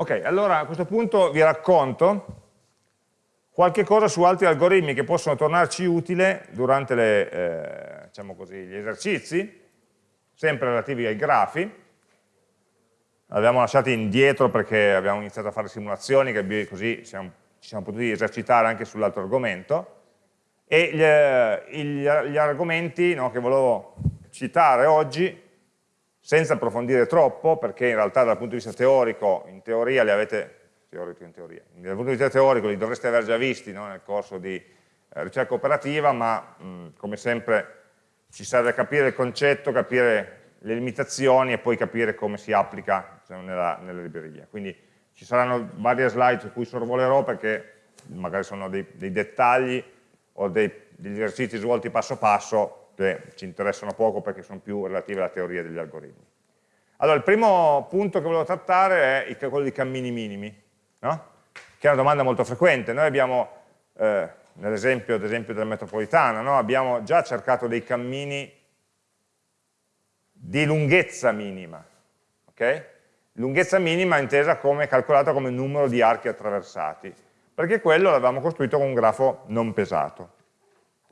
Ok, allora a questo punto vi racconto qualche cosa su altri algoritmi che possono tornarci utile durante le, eh, diciamo così, gli esercizi, sempre relativi ai grafi. L'abbiamo lasciati indietro perché abbiamo iniziato a fare simulazioni, che così siamo, ci siamo potuti esercitare anche sull'altro argomento. E gli, gli, gli argomenti no, che volevo citare oggi senza approfondire troppo, perché in realtà dal punto di vista teorico, in teoria li avete, teorico in teoria, dal punto di vista teorico li dovreste aver già visti no, nel corso di eh, ricerca operativa, ma mh, come sempre ci serve capire il concetto, capire le limitazioni e poi capire come si applica diciamo, nella, nella, libreria. Quindi ci saranno varie slide su cui sorvolerò perché magari sono dei, dei dettagli o dei, degli esercizi svolti passo passo che ci interessano poco perché sono più relative alla teoria degli algoritmi. Allora, il primo punto che volevo trattare è quello dei cammini minimi, no? che è una domanda molto frequente. Noi abbiamo, eh, nell'esempio della metropolitana, no? abbiamo già cercato dei cammini di lunghezza minima. Okay? Lunghezza minima intesa come calcolata come numero di archi attraversati, perché quello l'avevamo costruito con un grafo non pesato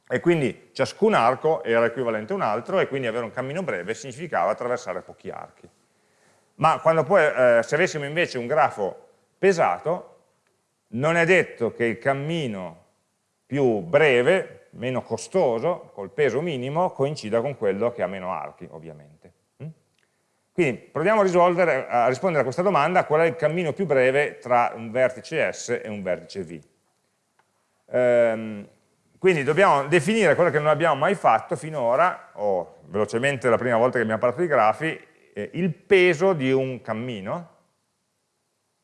e quindi ciascun arco era equivalente a un altro e quindi avere un cammino breve significava attraversare pochi archi. Ma poi, eh, se avessimo invece un grafo pesato, non è detto che il cammino più breve, meno costoso, col peso minimo, coincida con quello che ha meno archi, ovviamente. Mm? Quindi proviamo a, a rispondere a questa domanda, qual è il cammino più breve tra un vertice S e un vertice V. Ehm, quindi dobbiamo definire quello che non abbiamo mai fatto finora, o velocemente la prima volta che abbiamo parlato di grafi, eh, il peso di un cammino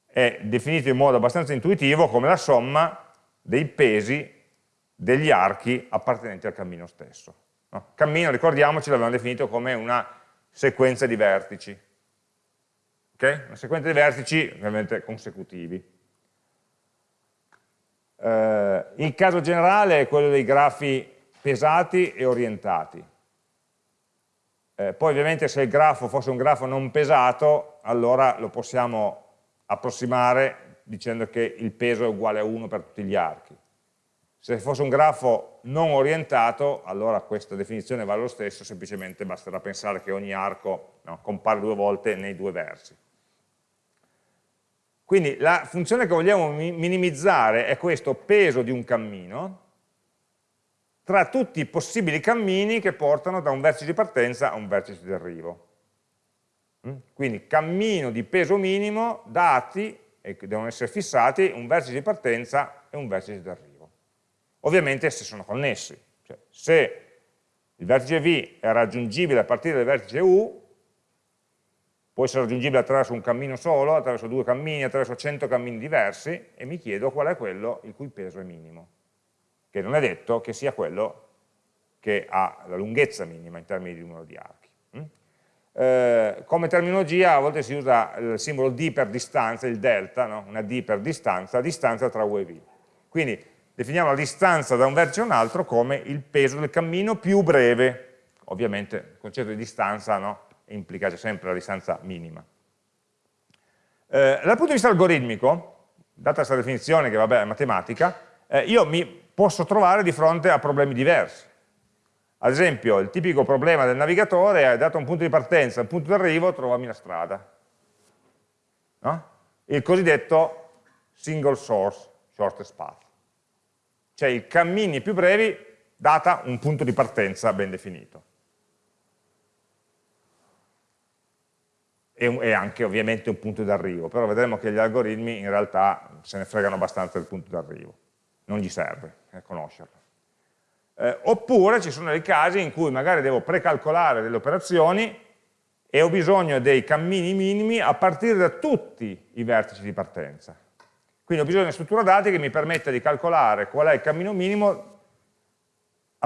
è definito in modo abbastanza intuitivo come la somma dei pesi degli archi appartenenti al cammino stesso. No? Cammino, ricordiamoci, l'abbiamo definito come una sequenza di vertici. Okay? Una sequenza di vertici ovviamente consecutivi. Eh, il caso generale è quello dei grafi pesati e orientati. Eh, poi ovviamente se il grafo fosse un grafo non pesato, allora lo possiamo approssimare dicendo che il peso è uguale a 1 per tutti gli archi. Se fosse un grafo non orientato, allora questa definizione vale lo stesso, semplicemente basterà pensare che ogni arco no, compare due volte nei due versi. Quindi la funzione che vogliamo minimizzare è questo peso di un cammino tra tutti i possibili cammini che portano da un vertice di partenza a un vertice di arrivo. Mm? Quindi cammino di peso minimo dati, e devono essere fissati, un vertice di partenza e un vertice di arrivo. Ovviamente se sono connessi, cioè se il vertice V è raggiungibile a partire dal vertice U, può essere raggiungibile attraverso un cammino solo, attraverso due cammini, attraverso 100 cammini diversi e mi chiedo qual è quello il cui peso è minimo, che non è detto che sia quello che ha la lunghezza minima in termini di numero di archi. Mm? Eh, come terminologia a volte si usa il simbolo D per distanza, il delta, no? una D per distanza, distanza tra U e V. Quindi definiamo la distanza da un vertice a un altro come il peso del cammino più breve, ovviamente il concetto di distanza no? Implica sempre la distanza minima. Eh, dal punto di vista algoritmico, data questa definizione che vabbè è matematica, eh, io mi posso trovare di fronte a problemi diversi. Ad esempio, il tipico problema del navigatore è dato un punto di partenza, un punto di arrivo, trovami la strada. No? Il cosiddetto single source shortest path. Cioè i cammini più brevi data un punto di partenza ben definito. E, anche ovviamente un punto d'arrivo, però vedremo che gli algoritmi in realtà se ne fregano abbastanza del punto d'arrivo, non gli serve eh, conoscerlo. Eh, oppure ci sono dei casi in cui magari devo precalcolare delle operazioni e ho bisogno dei cammini minimi a partire da tutti i vertici di partenza. Quindi ho bisogno di una struttura dati che mi permetta di calcolare qual è il cammino minimo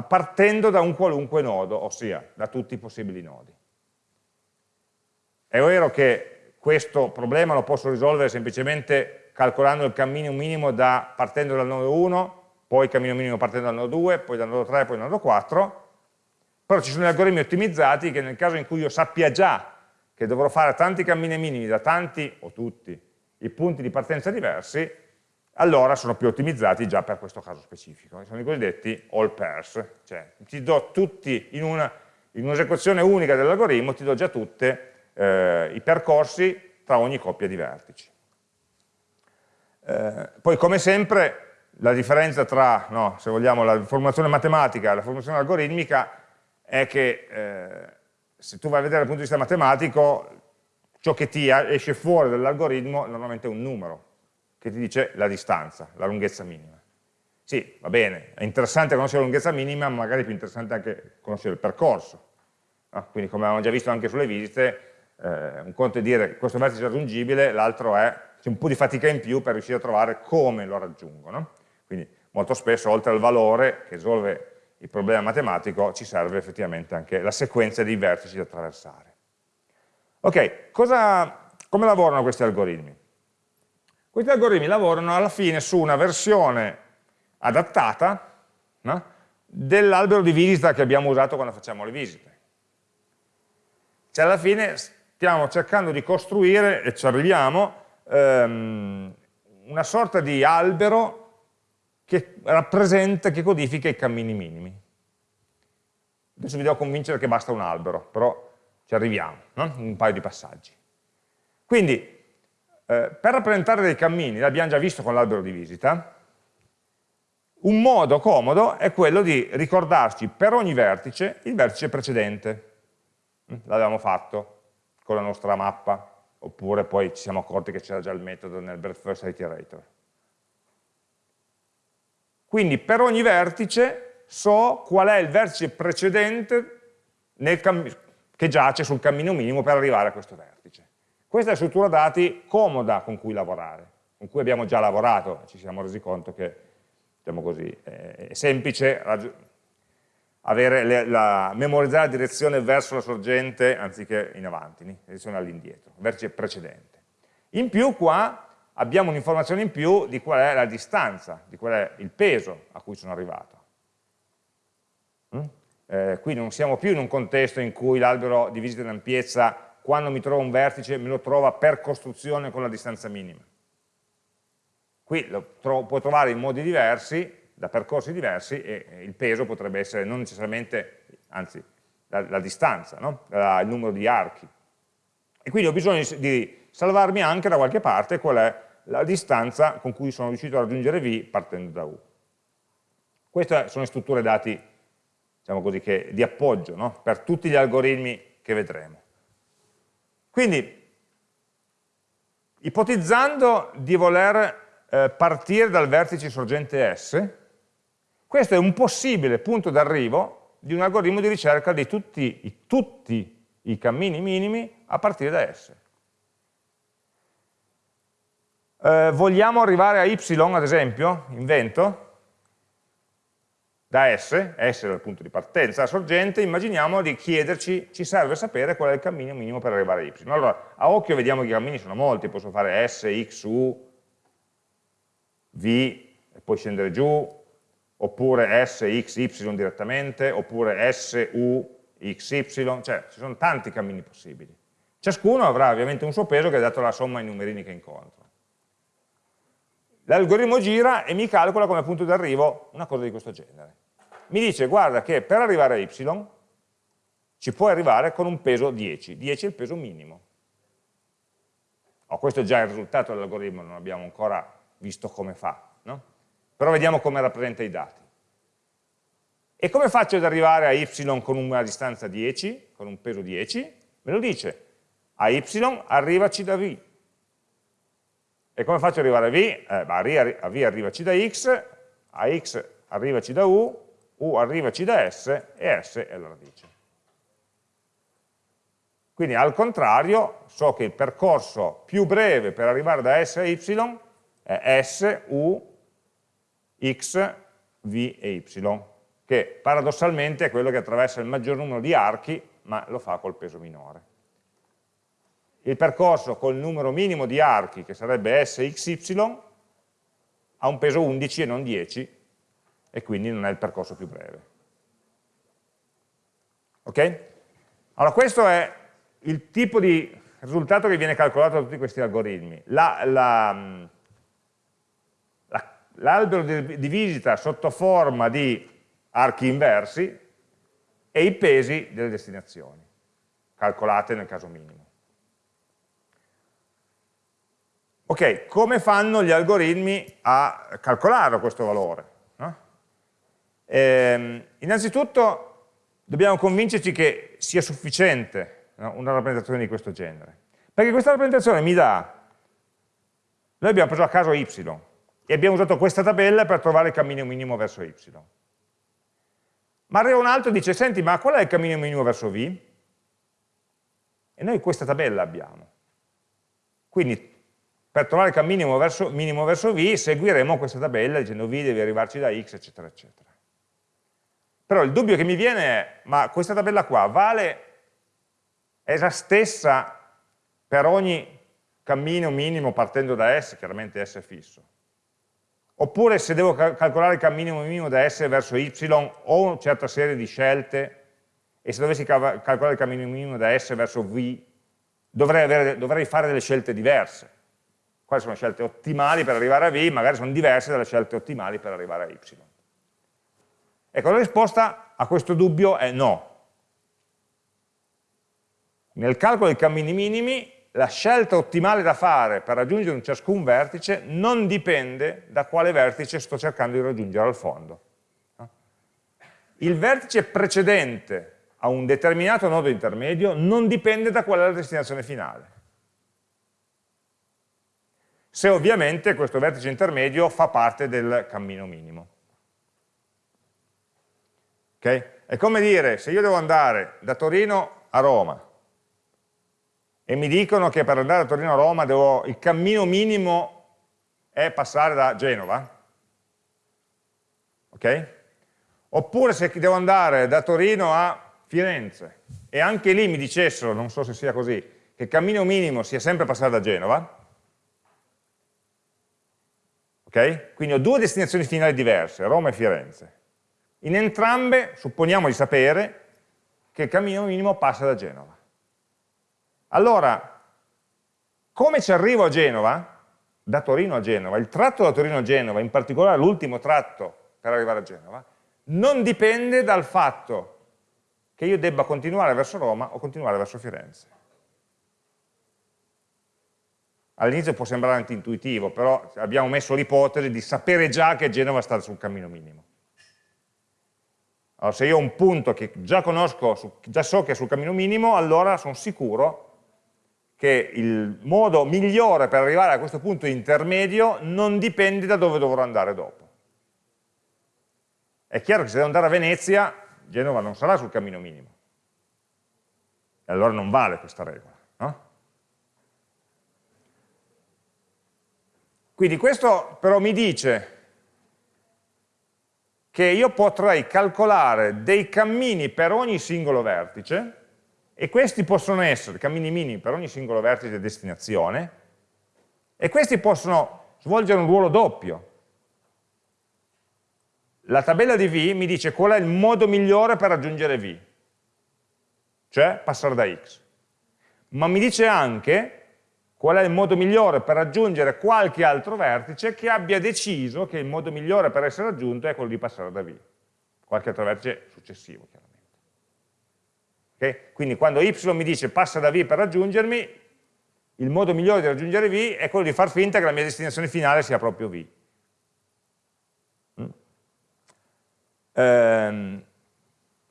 partendo da un qualunque nodo, ossia da tutti i possibili nodi. È vero che questo problema lo posso risolvere semplicemente calcolando il cammino minimo da, partendo dal nodo 1, poi il cammino minimo partendo dal nodo 2, poi dal nodo 3, poi dal nodo 4, però ci sono degli algoritmi ottimizzati che nel caso in cui io sappia già che dovrò fare tanti cammini minimi da tanti o tutti i punti di partenza diversi, allora sono più ottimizzati già per questo caso specifico. Sono i cosiddetti all pairs, cioè ti do tutti in un'esecuzione un unica dell'algoritmo, ti do già tutti eh, i percorsi tra ogni coppia di vertici. Eh, poi come sempre la differenza tra, no, se vogliamo, la formulazione matematica e la formulazione algoritmica è che eh, se tu vai a vedere dal punto di vista matematico, ciò che ti esce fuori dall'algoritmo normalmente è un numero, che ti dice la distanza, la lunghezza minima. Sì, va bene, è interessante conoscere la lunghezza minima, ma magari è più interessante anche conoscere il percorso. No? Quindi come avevamo già visto anche sulle visite, eh, un conto è dire questo vertice è raggiungibile, l'altro è c'è un po' di fatica in più per riuscire a trovare come lo raggiungo. No? Quindi molto spesso oltre al valore che risolve il problema matematico ci serve effettivamente anche la sequenza di vertici da attraversare. Ok, cosa, come lavorano questi algoritmi? Questi algoritmi lavorano alla fine su una versione adattata no? dell'albero di visita che abbiamo usato quando facciamo le visite. Cioè alla fine stiamo cercando di costruire, e ci arriviamo, ehm, una sorta di albero che rappresenta, che codifica i cammini minimi. Adesso vi devo convincere che basta un albero, però ci arriviamo, no? un paio di passaggi. Quindi, eh, per rappresentare dei cammini, l'abbiamo già visto con l'albero di visita, un modo comodo è quello di ricordarci per ogni vertice il vertice precedente. Mm, l'avevamo fatto con la nostra mappa, oppure poi ci siamo accorti che c'era già il metodo nel breadth first iterator. Quindi per ogni vertice so qual è il vertice precedente che giace sul cammino minimo per arrivare a questo vertice. Questa è la struttura dati comoda con cui lavorare, con cui abbiamo già lavorato, ci siamo resi conto che diciamo così, è semplice avere la, memorizzare la direzione verso la sorgente anziché in avanti, la direzione all'indietro, vertice precedente. In più qua abbiamo un'informazione in più di qual è la distanza, di qual è il peso a cui sono arrivato. Mm? Eh, qui non siamo più in un contesto in cui l'albero di visita in ampiezza, quando mi trova un vertice, me lo trova per costruzione con la distanza minima. Qui lo tro può trovare in modi diversi, da percorsi diversi, e il peso potrebbe essere non necessariamente, anzi, la, la distanza, no? la, il numero di archi. E quindi ho bisogno di salvarmi anche da qualche parte qual è la distanza con cui sono riuscito a raggiungere V partendo da U. Queste sono le strutture dati diciamo così, che, di appoggio no? per tutti gli algoritmi che vedremo. Quindi, ipotizzando di voler eh, partire dal vertice sorgente S, questo è un possibile punto d'arrivo di un algoritmo di ricerca di tutti i, tutti i cammini minimi a partire da S eh, vogliamo arrivare a y ad esempio, invento, da S, S dal punto di partenza, la sorgente, immaginiamo di chiederci, ci serve sapere qual è il cammino minimo per arrivare a Y. Allora, a occhio vediamo che i cammini sono molti, posso fare S, X, U, V, e poi scendere giù, oppure S, X, Y direttamente, oppure S, U, X, Y, cioè ci sono tanti cammini possibili. Ciascuno avrà ovviamente un suo peso che è dato dalla somma ai numerini che incontro. L'algoritmo gira e mi calcola come punto d'arrivo una cosa di questo genere. Mi dice, guarda che per arrivare a y ci puoi arrivare con un peso 10, 10 è il peso minimo. Oh, questo è già il risultato dell'algoritmo, non abbiamo ancora visto come fa? Però vediamo come rappresenta i dati. E come faccio ad arrivare a y con una distanza 10, con un peso 10? Me lo dice, a y arrivaci da v, e come faccio ad arrivare a V? Eh, a V arrivaci da X, a X arrivaci da U, U arrivaci da S e S è la radice. Quindi al contrario so che il percorso più breve per arrivare da S a Y è S, U, X, V e Y, che paradossalmente è quello che attraversa il maggior numero di archi, ma lo fa col peso minore il percorso col numero minimo di archi, che sarebbe SXY, ha un peso 11 e non 10, e quindi non è il percorso più breve. Ok? Allora questo è il tipo di risultato che viene calcolato da tutti questi algoritmi. L'albero la, la, di, di visita sotto forma di archi inversi e i pesi delle destinazioni, calcolate nel caso minimo. Ok, come fanno gli algoritmi a calcolare questo valore? No? Ehm, innanzitutto dobbiamo convincerci che sia sufficiente no, una rappresentazione di questo genere. Perché questa rappresentazione mi dà, noi abbiamo preso a caso y e abbiamo usato questa tabella per trovare il cammino minimo verso y. Ma arriva un altro e dice, senti, ma qual è il cammino minimo verso v? E noi questa tabella abbiamo. Quindi per trovare il cammino verso, minimo verso v seguiremo questa tabella dicendo v deve arrivarci da x, eccetera, eccetera. Però il dubbio che mi viene è, ma questa tabella qua vale, è la stessa per ogni cammino minimo partendo da S, chiaramente S è fisso. Oppure se devo calcolare il cammino minimo da S verso Y ho una certa serie di scelte e se dovessi calcolare il cammino minimo da S verso V dovrei, avere, dovrei fare delle scelte diverse. Quali sono le scelte ottimali per arrivare a V? Magari sono diverse dalle scelte ottimali per arrivare a Y. Ecco, la risposta a questo dubbio è no. Nel calcolo dei cammini minimi, la scelta ottimale da fare per raggiungere un ciascun vertice non dipende da quale vertice sto cercando di raggiungere al fondo. Il vertice precedente a un determinato nodo intermedio non dipende da qual è la destinazione finale. Se ovviamente questo vertice intermedio fa parte del cammino minimo. Okay? È come dire, se io devo andare da Torino a Roma e mi dicono che per andare da Torino a Roma devo, il cammino minimo è passare da Genova, ok? Oppure se devo andare da Torino a Firenze e anche lì mi dicessero, non so se sia così, che il cammino minimo sia sempre passare da Genova, ok? Quindi ho due destinazioni finali diverse, Roma e Firenze. In entrambe supponiamo di sapere che il cammino minimo passa da Genova. Allora, come ci arrivo a Genova? Da Torino a Genova, il tratto da Torino a Genova, in particolare l'ultimo tratto per arrivare a Genova, non dipende dal fatto che io debba continuare verso Roma o continuare verso Firenze. All'inizio può sembrare antintuitivo, però abbiamo messo l'ipotesi di sapere già che Genova sta sul cammino minimo. Allora, se io ho un punto che già conosco, già so che è sul cammino minimo, allora sono sicuro che il modo migliore per arrivare a questo punto intermedio non dipende da dove dovrò andare dopo. È chiaro che se devo andare a Venezia, Genova non sarà sul cammino minimo. E allora non vale questa regola. No? Quindi questo però mi dice che io potrei calcolare dei cammini per ogni singolo vertice e questi possono essere cammini minimi per ogni singolo vertice di destinazione e questi possono svolgere un ruolo doppio. La tabella di V mi dice qual è il modo migliore per raggiungere V, cioè passare da X, ma mi dice anche qual è il modo migliore per raggiungere qualche altro vertice che abbia deciso che il modo migliore per essere raggiunto è quello di passare da V, qualche altro vertice successivo chiaramente. Okay? Quindi quando y mi dice passa da V per raggiungermi, il modo migliore di raggiungere V è quello di far finta che la mia destinazione finale sia proprio V. Mm. Ehm,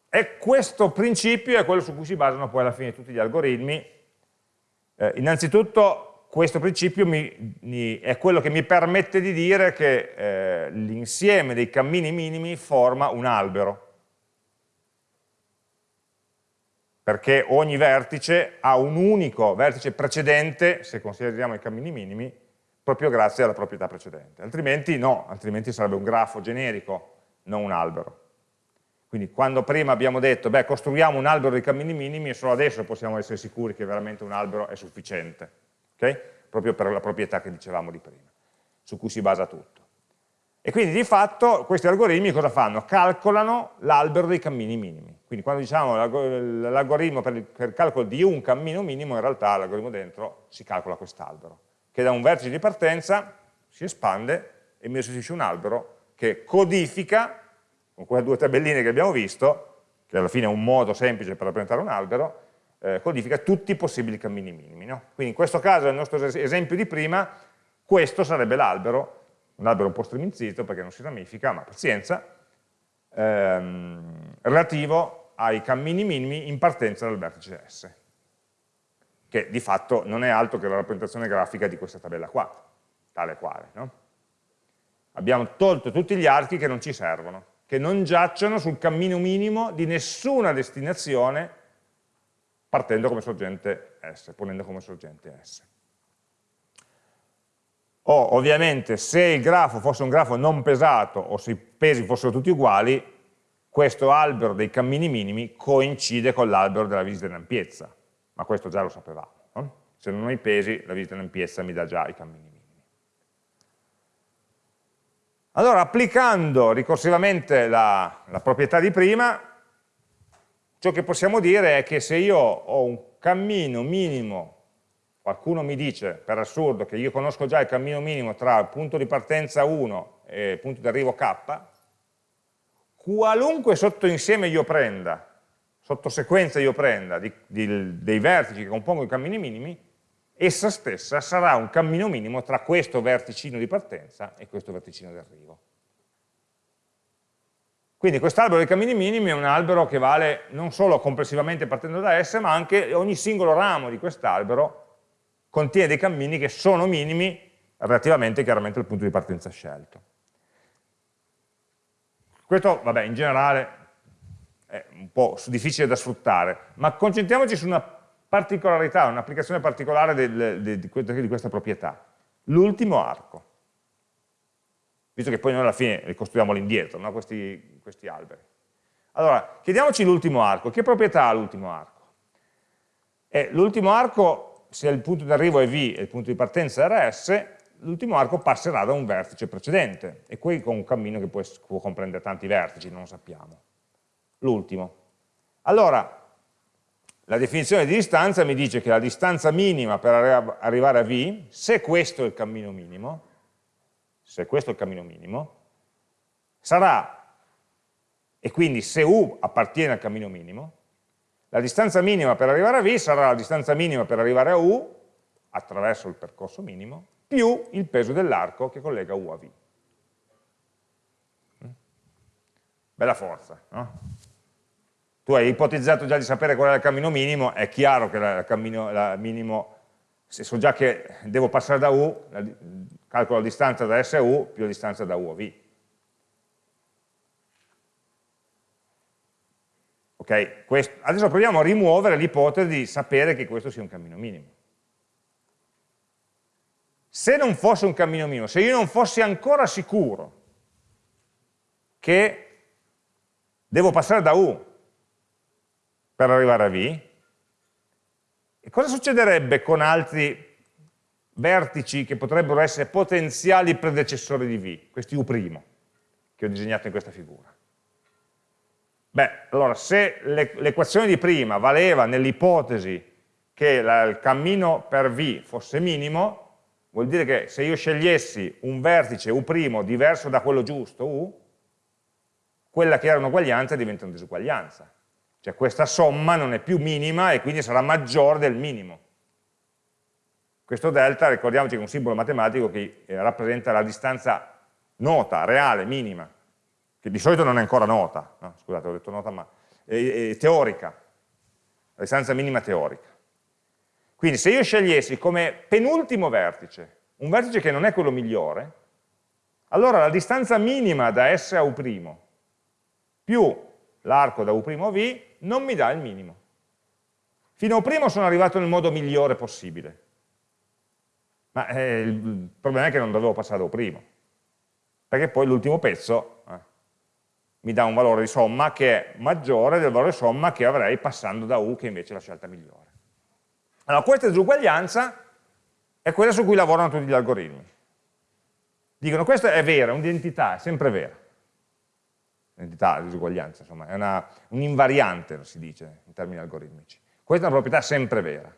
e questo principio è quello su cui si basano poi alla fine tutti gli algoritmi eh, innanzitutto questo principio mi, mi, è quello che mi permette di dire che eh, l'insieme dei cammini minimi forma un albero, perché ogni vertice ha un unico vertice precedente, se consideriamo i cammini minimi, proprio grazie alla proprietà precedente. Altrimenti no, altrimenti sarebbe un grafo generico, non un albero. Quindi quando prima abbiamo detto, beh, costruiamo un albero di cammini minimi, solo adesso possiamo essere sicuri che veramente un albero è sufficiente, okay? proprio per la proprietà che dicevamo di prima, su cui si basa tutto. E quindi di fatto questi algoritmi cosa fanno? Calcolano l'albero dei cammini minimi. Quindi quando diciamo l'algoritmo per, il calcolo di un cammino minimo, in realtà l'algoritmo dentro si calcola quest'albero, che da un vertice di partenza si espande e mi restituisce un albero che codifica, con quelle due tabelline che abbiamo visto, che alla fine è un modo semplice per rappresentare un albero, eh, codifica tutti i possibili cammini minimi. No? Quindi in questo caso, nel nostro esempio di prima, questo sarebbe l'albero un albero un po' striminzito perché non si ramifica, ma pazienza, ehm, relativo ai cammini minimi in partenza dal vertice S, che di fatto non è altro che la rappresentazione grafica di questa tabella qua, tale quale. No? Abbiamo tolto tutti gli archi che non ci servono, che non giacciono sul cammino minimo di nessuna destinazione partendo come sorgente S, ponendo come sorgente S o ovviamente se il grafo fosse un grafo non pesato o se i pesi fossero tutti uguali, questo albero dei cammini minimi coincide con l'albero della visita in ampiezza, ma questo già lo sapevamo. No? Se non ho i pesi, la visita in ampiezza mi dà già i cammini minimi. Allora, applicando ricorsivamente la, la proprietà di prima, ciò che possiamo dire è che se io ho un cammino minimo qualcuno mi dice, per assurdo, che io conosco già il cammino minimo tra punto di partenza 1 e punto di arrivo k, qualunque sottoinsieme io prenda, sottosequenza io prenda di, di, dei vertici che compongono i cammini minimi, essa stessa sarà un cammino minimo tra questo verticino di partenza e questo verticino di arrivo. Quindi quest'albero dei cammini minimi è un albero che vale non solo complessivamente partendo da S, ma anche ogni singolo ramo di quest'albero contiene dei cammini che sono minimi relativamente chiaramente al punto di partenza scelto. Questo, vabbè, in generale è un po' difficile da sfruttare, ma concentriamoci su una particolarità, un'applicazione particolare del, de, di, di questa proprietà, l'ultimo arco. Visto che poi noi alla fine ricostruiamo l'indietro, no? questi, questi alberi. Allora, chiediamoci l'ultimo arco. Che proprietà ha l'ultimo arco? Eh, l'ultimo arco se il punto di arrivo è V e il punto di partenza è RS, l'ultimo arco passerà da un vertice precedente, e qui con un cammino che può, può comprendere tanti vertici, non lo sappiamo. L'ultimo. Allora, la definizione di distanza mi dice che la distanza minima per arrivare a V, se questo è il cammino minimo, se questo è il cammino minimo, sarà, e quindi se U appartiene al cammino minimo, la distanza minima per arrivare a V sarà la distanza minima per arrivare a U, attraverso il percorso minimo, più il peso dell'arco che collega U a V. Mm? Bella forza, no? Tu hai ipotizzato già di sapere qual è il cammino minimo, è chiaro che il cammino la minimo, se so già che devo passare da U, calcolo la distanza da S a U più la distanza da U a V. Okay? Questo, adesso proviamo a rimuovere l'ipotesi di sapere che questo sia un cammino minimo. Se non fosse un cammino minimo, se io non fossi ancora sicuro che devo passare da U per arrivare a V, cosa succederebbe con altri vertici che potrebbero essere potenziali predecessori di V, questi U', che ho disegnato in questa figura? Beh, allora se l'equazione di prima valeva nell'ipotesi che la, il cammino per V fosse minimo, vuol dire che se io scegliessi un vertice U' diverso da quello giusto, U, quella che era un'uguaglianza diventa una disuguaglianza. Cioè questa somma non è più minima e quindi sarà maggiore del minimo. Questo delta, ricordiamoci che è un simbolo matematico che eh, rappresenta la distanza nota, reale, minima che di solito non è ancora nota, no, scusate ho detto nota ma è, è teorica, la distanza minima teorica. Quindi se io scegliessi come penultimo vertice un vertice che non è quello migliore, allora la distanza minima da S a U' più l'arco da U' a V non mi dà il minimo. Fino a U' sono arrivato nel modo migliore possibile, ma eh, il problema è che non dovevo passare da U', perché poi l'ultimo pezzo eh, mi dà un valore di somma che è maggiore del valore somma che avrei passando da U, che invece è la scelta migliore. Allora, questa disuguaglianza è quella su cui lavorano tutti gli algoritmi. dicono questa è vera, un'identità, è sempre vera. L'identità, la disuguaglianza, insomma, è un'invariante, si dice in termini algoritmici. Questa è una proprietà sempre vera.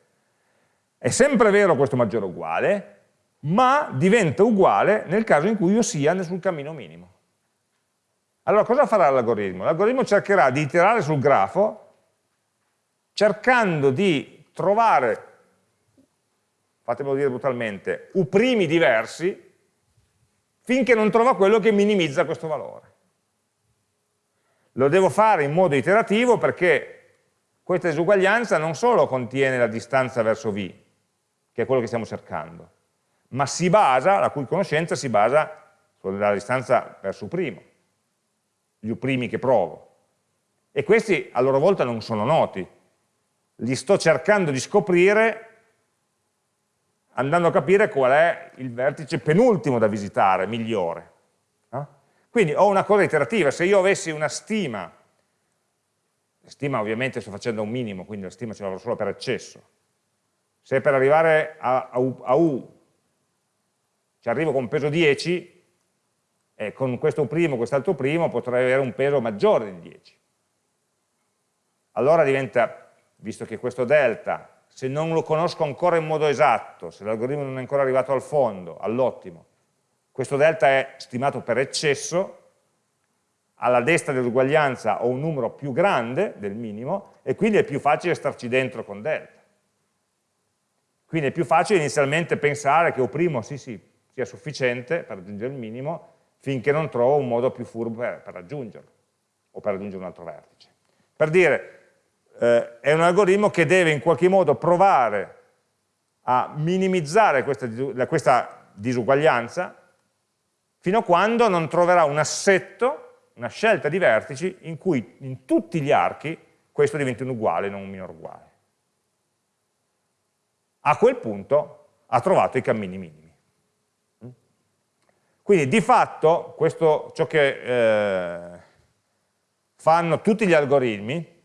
È sempre vero questo maggiore uguale, ma diventa uguale nel caso in cui io sia sul cammino minimo. Allora cosa farà l'algoritmo? L'algoritmo cercherà di iterare sul grafo cercando di trovare, fatemelo dire brutalmente, u primi diversi finché non trova quello che minimizza questo valore. Lo devo fare in modo iterativo perché questa disuguaglianza non solo contiene la distanza verso v, che è quello che stiamo cercando, ma si basa, la cui conoscenza si basa sulla distanza verso primo, gli primi che provo. E questi a loro volta non sono noti, li sto cercando di scoprire andando a capire qual è il vertice penultimo da visitare, migliore. No? Quindi ho una cosa iterativa, se io avessi una stima, stima ovviamente sto facendo un minimo, quindi la stima ce l'avrò solo per eccesso, se per arrivare a, a, a U ci arrivo con peso 10, e con questo primo, quest'altro primo, potrei avere un peso maggiore di 10. Allora diventa, visto che questo delta, se non lo conosco ancora in modo esatto, se l'algoritmo non è ancora arrivato al fondo, all'ottimo, questo delta è stimato per eccesso, alla destra dell'uguaglianza ho un numero più grande del minimo e quindi è più facile starci dentro con delta. Quindi è più facile inizialmente pensare che O' sì sì, sia sufficiente per raggiungere il minimo finché non trovo un modo più furbo per, per raggiungerlo o per raggiungere un altro vertice. Per dire, eh, è un algoritmo che deve in qualche modo provare a minimizzare questa, questa disuguaglianza fino a quando non troverà un assetto, una scelta di vertici in cui in tutti gli archi questo diventi un uguale, non un minore uguale. A quel punto ha trovato i cammini minimi. Quindi di fatto questo, ciò che eh, fanno tutti gli algoritmi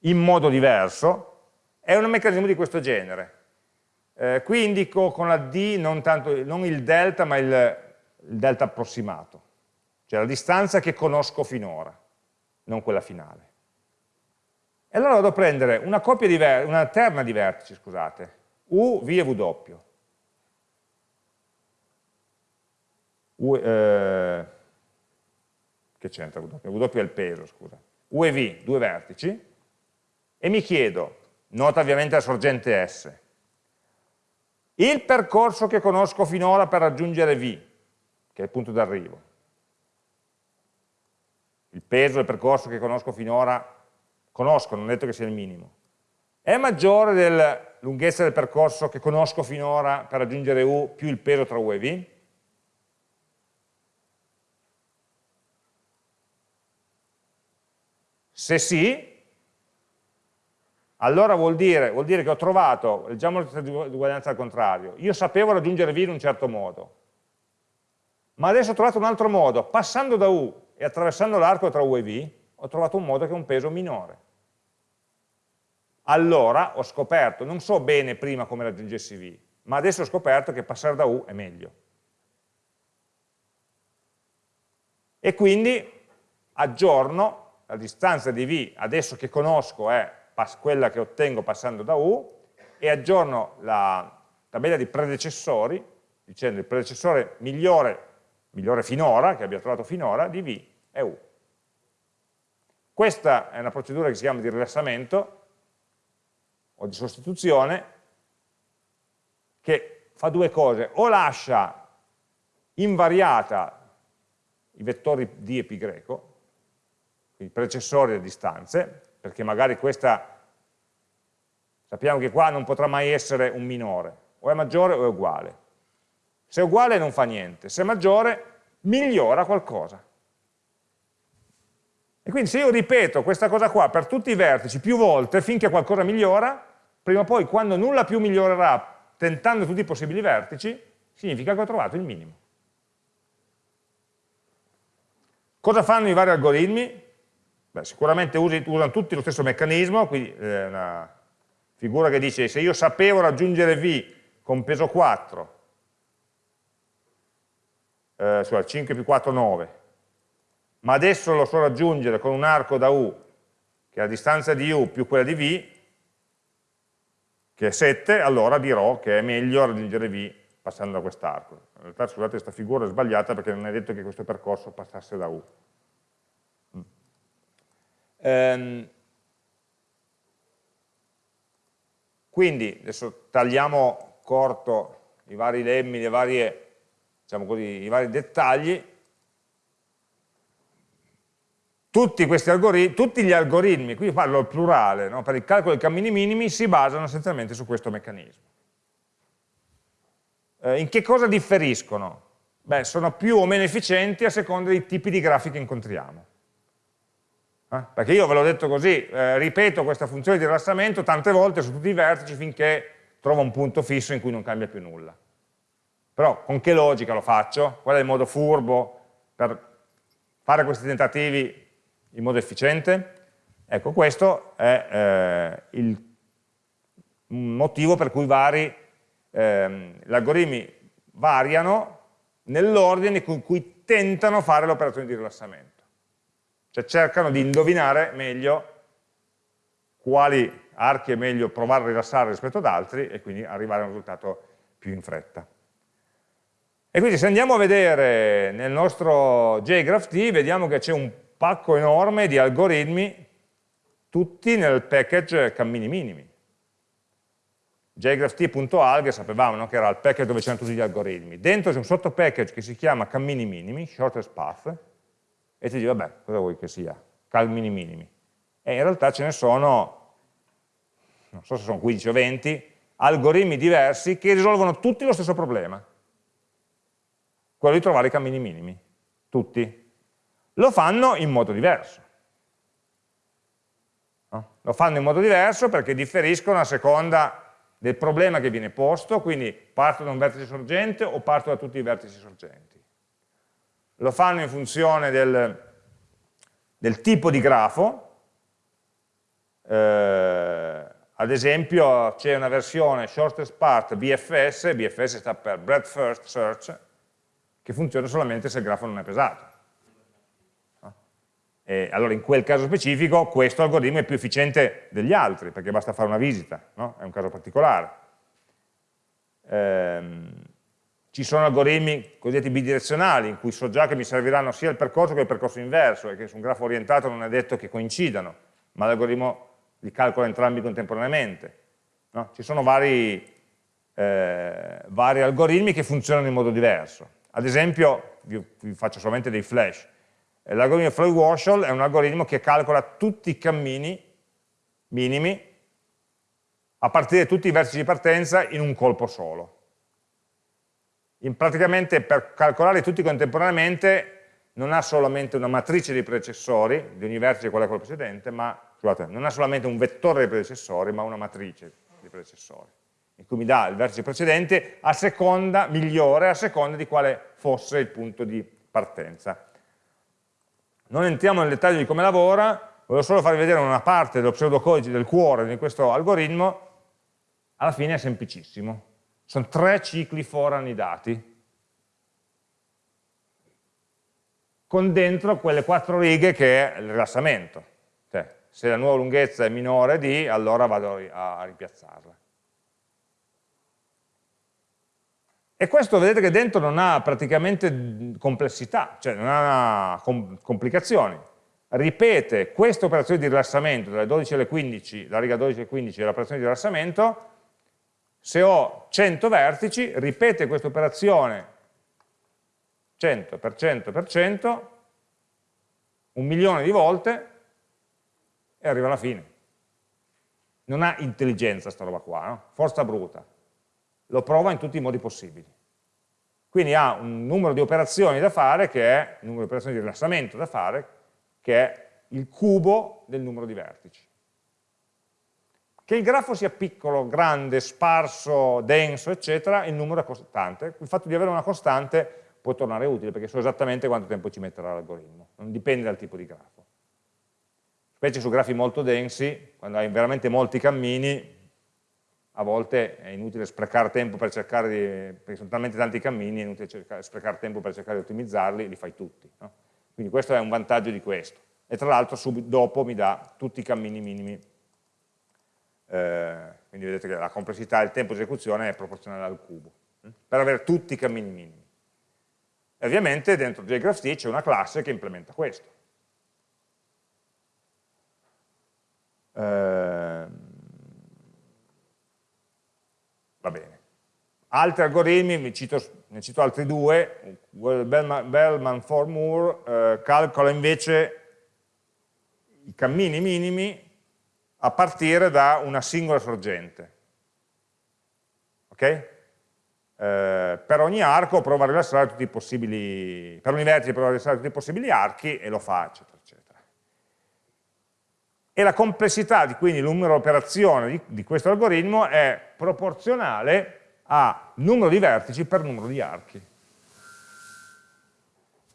in modo diverso è un meccanismo di questo genere. Eh, qui indico con la D non, tanto, non il delta ma il, il, delta approssimato, cioè la distanza che conosco finora, non quella finale. E allora vado a prendere una, una terna di vertici, scusate, U, V e W U, eh, che c'entra W? W è il peso, scusa. U e V, due vertici, e mi chiedo, nota ovviamente la sorgente S, il percorso che conosco finora per raggiungere V, che è il punto d'arrivo, il peso del percorso che conosco finora, conosco, non ho detto che sia il minimo, è maggiore della lunghezza del percorso che conosco finora per raggiungere U più il peso tra U e V? Se sì, allora vuol dire, vuol dire che ho trovato, leggiamo la di uguaglianza al contrario, io sapevo raggiungere V in un certo modo, ma adesso ho trovato un altro modo, passando da U e attraversando l'arco tra U e V, ho trovato un modo che ha un peso minore. Allora ho scoperto, non so bene prima come raggiungessi V, ma adesso ho scoperto che passare da U è meglio. E quindi aggiorno la distanza di V adesso che conosco è quella che ottengo passando da U e aggiorno la tabella di predecessori dicendo il predecessore migliore, migliore finora, che abbia trovato finora, di V è U. Questa è una procedura che si chiama di rilassamento o di sostituzione che fa due cose, o lascia invariata i vettori d e greco, i predecessori delle distanze, perché magari questa, sappiamo che qua non potrà mai essere un minore, o è maggiore o è uguale. Se è uguale non fa niente, se è maggiore migliora qualcosa. E quindi se io ripeto questa cosa qua per tutti i vertici più volte finché qualcosa migliora, prima o poi quando nulla più migliorerà tentando tutti i possibili vertici, significa che ho trovato il minimo. Cosa fanno i vari algoritmi? Beh, sicuramente usi, usano tutti lo stesso meccanismo, quindi eh, una figura che dice se io sapevo raggiungere V con peso 4, eh, cioè 5 più 4 9, ma adesso lo so raggiungere con un arco da U, che è la distanza di U più quella di V, che è 7, allora dirò che è meglio raggiungere V passando da quest'arco. In realtà scusate questa figura è sbagliata perché non è detto che questo percorso passasse da U. Ehm, quindi adesso tagliamo corto i vari lemmi, le varie, diciamo così, i vari dettagli tutti, tutti gli algoritmi, qui parlo al plurale, no? per il calcolo dei cammini minimi, si basano essenzialmente su questo meccanismo. Eh, in che cosa differiscono? Beh, sono più o meno efficienti a seconda dei tipi di grafi che incontriamo. Eh? Perché io ve l'ho detto così, eh, ripeto questa funzione di rilassamento tante volte su tutti i vertici finché trovo un punto fisso in cui non cambia più nulla. Però con che logica lo faccio? Qual è il modo furbo per fare questi tentativi in modo efficiente? Ecco, questo è eh, il motivo per cui vari ehm, gli algoritmi variano nell'ordine con cui tentano fare l'operazione di rilassamento. Cioè cercano di indovinare meglio quali archi è meglio provare a rilassare rispetto ad altri e quindi arrivare a un risultato più in fretta. E quindi se andiamo a vedere nel nostro JGraphT vediamo che c'è un pacco enorme di algoritmi, tutti nel package cammini minimi. jgrapht.alg sapevamo no? che era il package dove c'erano tutti gli algoritmi. Dentro c'è un sottopackage che si chiama cammini minimi, shortest path, e ti dice, vabbè, cosa vuoi che sia? Cammini minimi. E in realtà ce ne sono, non so se sono 15 o 20, algoritmi diversi che risolvono tutti lo stesso problema. Quello di trovare i cammini minimi. Tutti lo fanno in modo diverso. No? Lo fanno in modo diverso perché differiscono a seconda del problema che viene posto, quindi parto da un vertice sorgente o parto da tutti i vertici sorgenti. Lo fanno in funzione del, del tipo di grafo, eh, ad esempio c'è una versione shortest part BFS, BFS sta per breadth first search, che funziona solamente se il grafo non è pesato. E allora in quel caso specifico questo algoritmo è più efficiente degli altri, perché basta fare una visita, no? è un caso particolare. Ehm, ci sono algoritmi cosiddetti bidirezionali, in cui so già che mi serviranno sia il percorso che il percorso inverso, e che su un grafo orientato non è detto che coincidano, ma l'algoritmo li calcola entrambi contemporaneamente. No? Ci sono vari, eh, vari, algoritmi che funzionano in modo diverso. Ad esempio, vi, vi faccio solamente dei flash, L'algoritmo Floyd Warshall è un algoritmo che calcola tutti i cammini minimi a partire da tutti i vertici di partenza in un colpo solo. In praticamente per calcolarli tutti contemporaneamente non ha solamente una matrice di predecessori, di ogni vertice qual è quello precedente, ma scusate, non ha solamente un vettore di predecessori, ma una matrice di predecessori, in cui mi dà il vertice precedente a seconda, migliore, a seconda di quale fosse il punto di partenza. Non entriamo nel dettaglio di come lavora, voglio solo farvi vedere una parte dello pseudocodice del cuore di questo algoritmo, alla fine è semplicissimo. Sono tre cicli for annidati, con dentro quelle quattro righe che è il rilassamento. Cioè, se la nuova lunghezza è minore di, allora vado a rimpiazzarla. E questo vedete che dentro non ha praticamente complessità, cioè non ha complicazioni. Ripete questa operazione di rilassamento dalle 12 alle 15, la riga 12 alle 15 dell'operazione di rilassamento, se ho 100 vertici, ripete questa operazione 100 per 100 per 100, un milione di volte e arriva alla fine. Non ha intelligenza sta roba qua, no? forza bruta lo prova in tutti i modi possibili. Quindi ha un numero di operazioni da fare, che è il numero di operazioni di rilassamento da fare, che è il cubo del numero di vertici. Che il grafo sia piccolo, grande, sparso, denso, eccetera, il numero è costante. Il fatto di avere una costante può tornare utile, perché so esattamente quanto tempo ci metterà l'algoritmo, non dipende dal tipo di grafo. Specie su grafi molto densi, quando hai veramente molti cammini, a volte è inutile sprecare tempo per cercare di, perché sono talmente tanti cammini, è inutile cercare, sprecare tempo per cercare di ottimizzarli, li fai tutti. No? Quindi questo è un vantaggio di questo. E tra l'altro dopo mi dà tutti i cammini minimi. Eh, quindi vedete che la complessità e il tempo di esecuzione è proporzionale al cubo, hm? per avere tutti i cammini minimi. E ovviamente dentro JGraphT c'è una classe che implementa questo. Eh, va bene. Altri algoritmi, cito, ne cito altri due, Bellman, Bellman for Moore eh, calcola invece i cammini minimi a partire da una singola sorgente. Ok? Eh, per ogni arco prova a rilassare tutti i possibili, per ogni vertice prova a rilassare tutti i possibili archi e lo fa, eccetera, eccetera. E la complessità, di, quindi il numero di operazioni di, di questo algoritmo è proporzionale a numero di vertici per numero di archi.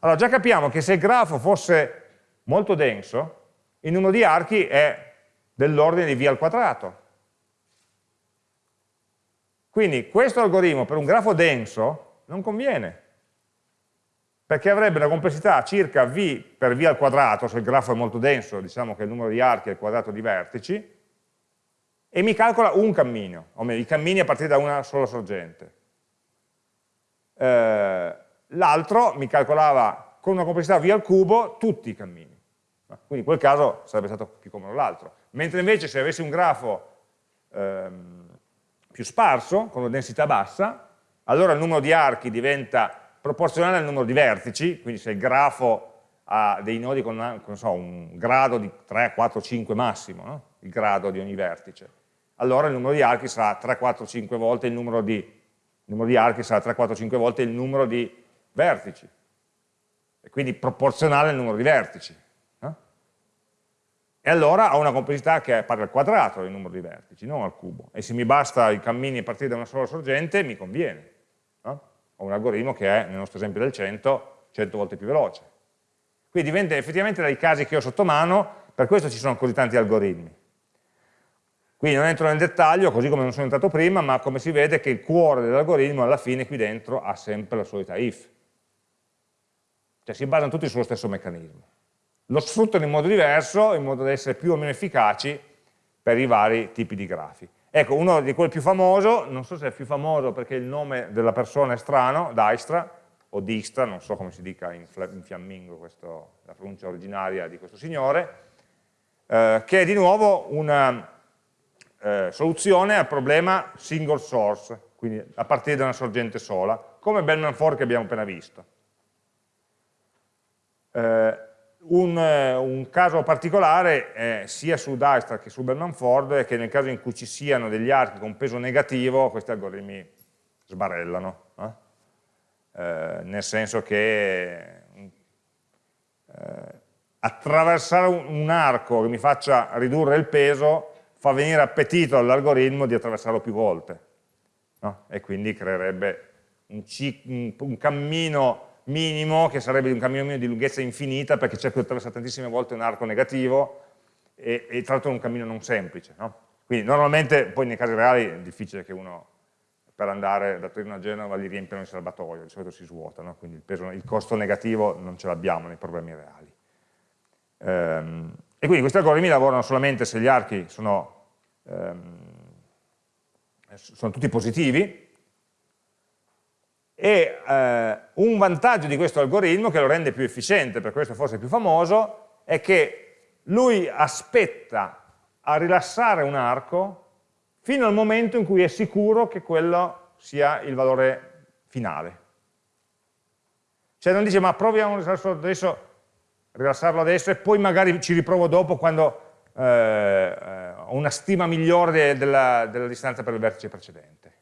Allora già capiamo che se il grafo fosse molto denso, il numero di archi è dell'ordine di v al quadrato. Quindi questo algoritmo per un grafo denso non conviene, perché avrebbe una complessità circa v per v al quadrato, se il grafo è molto denso, diciamo che il numero di archi è il quadrato di vertici, e mi calcola un cammino, o meglio, i cammini a partire da una sola sorgente. Eh, L'altro mi calcolava con una complessità v al cubo tutti i cammini. Quindi in quel caso sarebbe stato più comodo l'altro. Mentre invece se avessi un grafo ehm, più sparso, con una densità bassa, allora il numero di archi diventa proporzionale al numero di vertici, quindi se il grafo ha dei nodi con, con so, un grado di 3, 4, 5 massimo, no? il grado di ogni vertice, allora il numero di archi sarà 3, 4, 5 volte il numero di, il numero di archi sarà 3, 4, 5 volte il numero di vertici, e quindi proporzionale al numero di vertici e allora ho una complessità che è pari al quadrato del numero di vertici, non al cubo. E se mi basta i cammini a partire da una sola sorgente, mi conviene. No? Ho un algoritmo che è, nel nostro esempio del 100, 100 volte più veloce. Quindi dipende effettivamente dai casi che ho sotto mano, per questo ci sono così tanti algoritmi. Quindi non entro nel dettaglio, così come non sono entrato prima, ma come si vede che il cuore dell'algoritmo alla fine qui dentro ha sempre la solita if. Cioè si basano tutti sullo stesso meccanismo lo sfruttano in modo diverso, in modo da essere più o meno efficaci per i vari tipi di grafi. Ecco, uno di quelli più famoso, non so se è più famoso perché il nome della persona è strano, Dijkstra, o Dijkstra, non so come si dica in, in fiammingo questo, la pronuncia originaria di questo signore, eh, che è di nuovo una eh, soluzione al problema single source, quindi a partire da una sorgente sola, come Bellman 4 che abbiamo appena visto. Eh, un, eh, un, caso particolare è sia su Dijkstra che su Bellman Ford è che nel caso in cui ci siano degli archi con peso negativo questi algoritmi sbarellano eh? Eh, nel senso che eh, attraversare un, un, arco che mi faccia ridurre il peso fa venire appetito all'algoritmo di attraversarlo più volte no? e quindi creerebbe un, un cammino minimo, che sarebbe un cammino minimo di lunghezza infinita, perché cerco di attraversare tantissime volte un arco negativo, e, e tra l'altro è un cammino non semplice. No? Quindi normalmente, poi nei casi reali, è difficile che uno per andare da Torino a Genova li riempiano il serbatoio, di solito si svuota, no? quindi il, peso, il, costo negativo non ce l'abbiamo nei problemi reali. Ehm, e quindi questi algoritmi lavorano solamente se gli archi sono, ehm, sono tutti positivi, e eh, un vantaggio di questo algoritmo che lo rende più efficiente, per questo forse più famoso, è che lui aspetta a rilassare un arco fino al momento in cui è sicuro che quello sia il valore finale. Cioè non dice ma proviamo adesso, rilassarlo adesso e poi magari ci riprovo dopo quando eh, eh ho una stima migliore della, della distanza per il vertice precedente.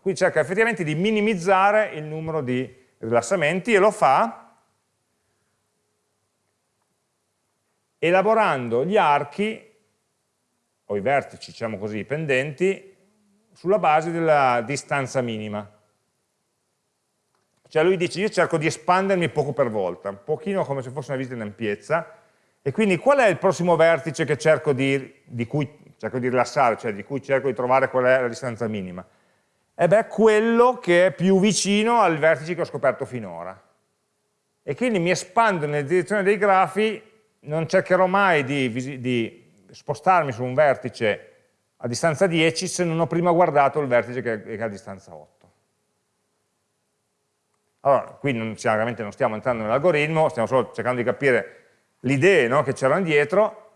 Qui cerca effettivamente di minimizzare il numero di rilassamenti e lo fa elaborando gli archi, o i vertici, diciamo così, pendenti, sulla base della distanza minima. Cioè lui dice, io cerco di espandermi poco per volta, un pochino come se fosse una visita in ampiezza, e quindi qual è il prossimo vertice cerco di, di cui cerco di rilassare, cioè di cui cerco di trovare qual è la distanza minima? E beh, quello che è più vicino al vertice che ho scoperto finora. E quindi mi espando nella direzione dei grafi, non cercherò mai di, di spostarmi su un vertice a distanza 10 se non ho prima guardato il vertice che è a distanza 8. Allora, qui non, chiaramente non stiamo entrando nell'algoritmo, stiamo solo cercando di capire le idee no, che c'erano dietro,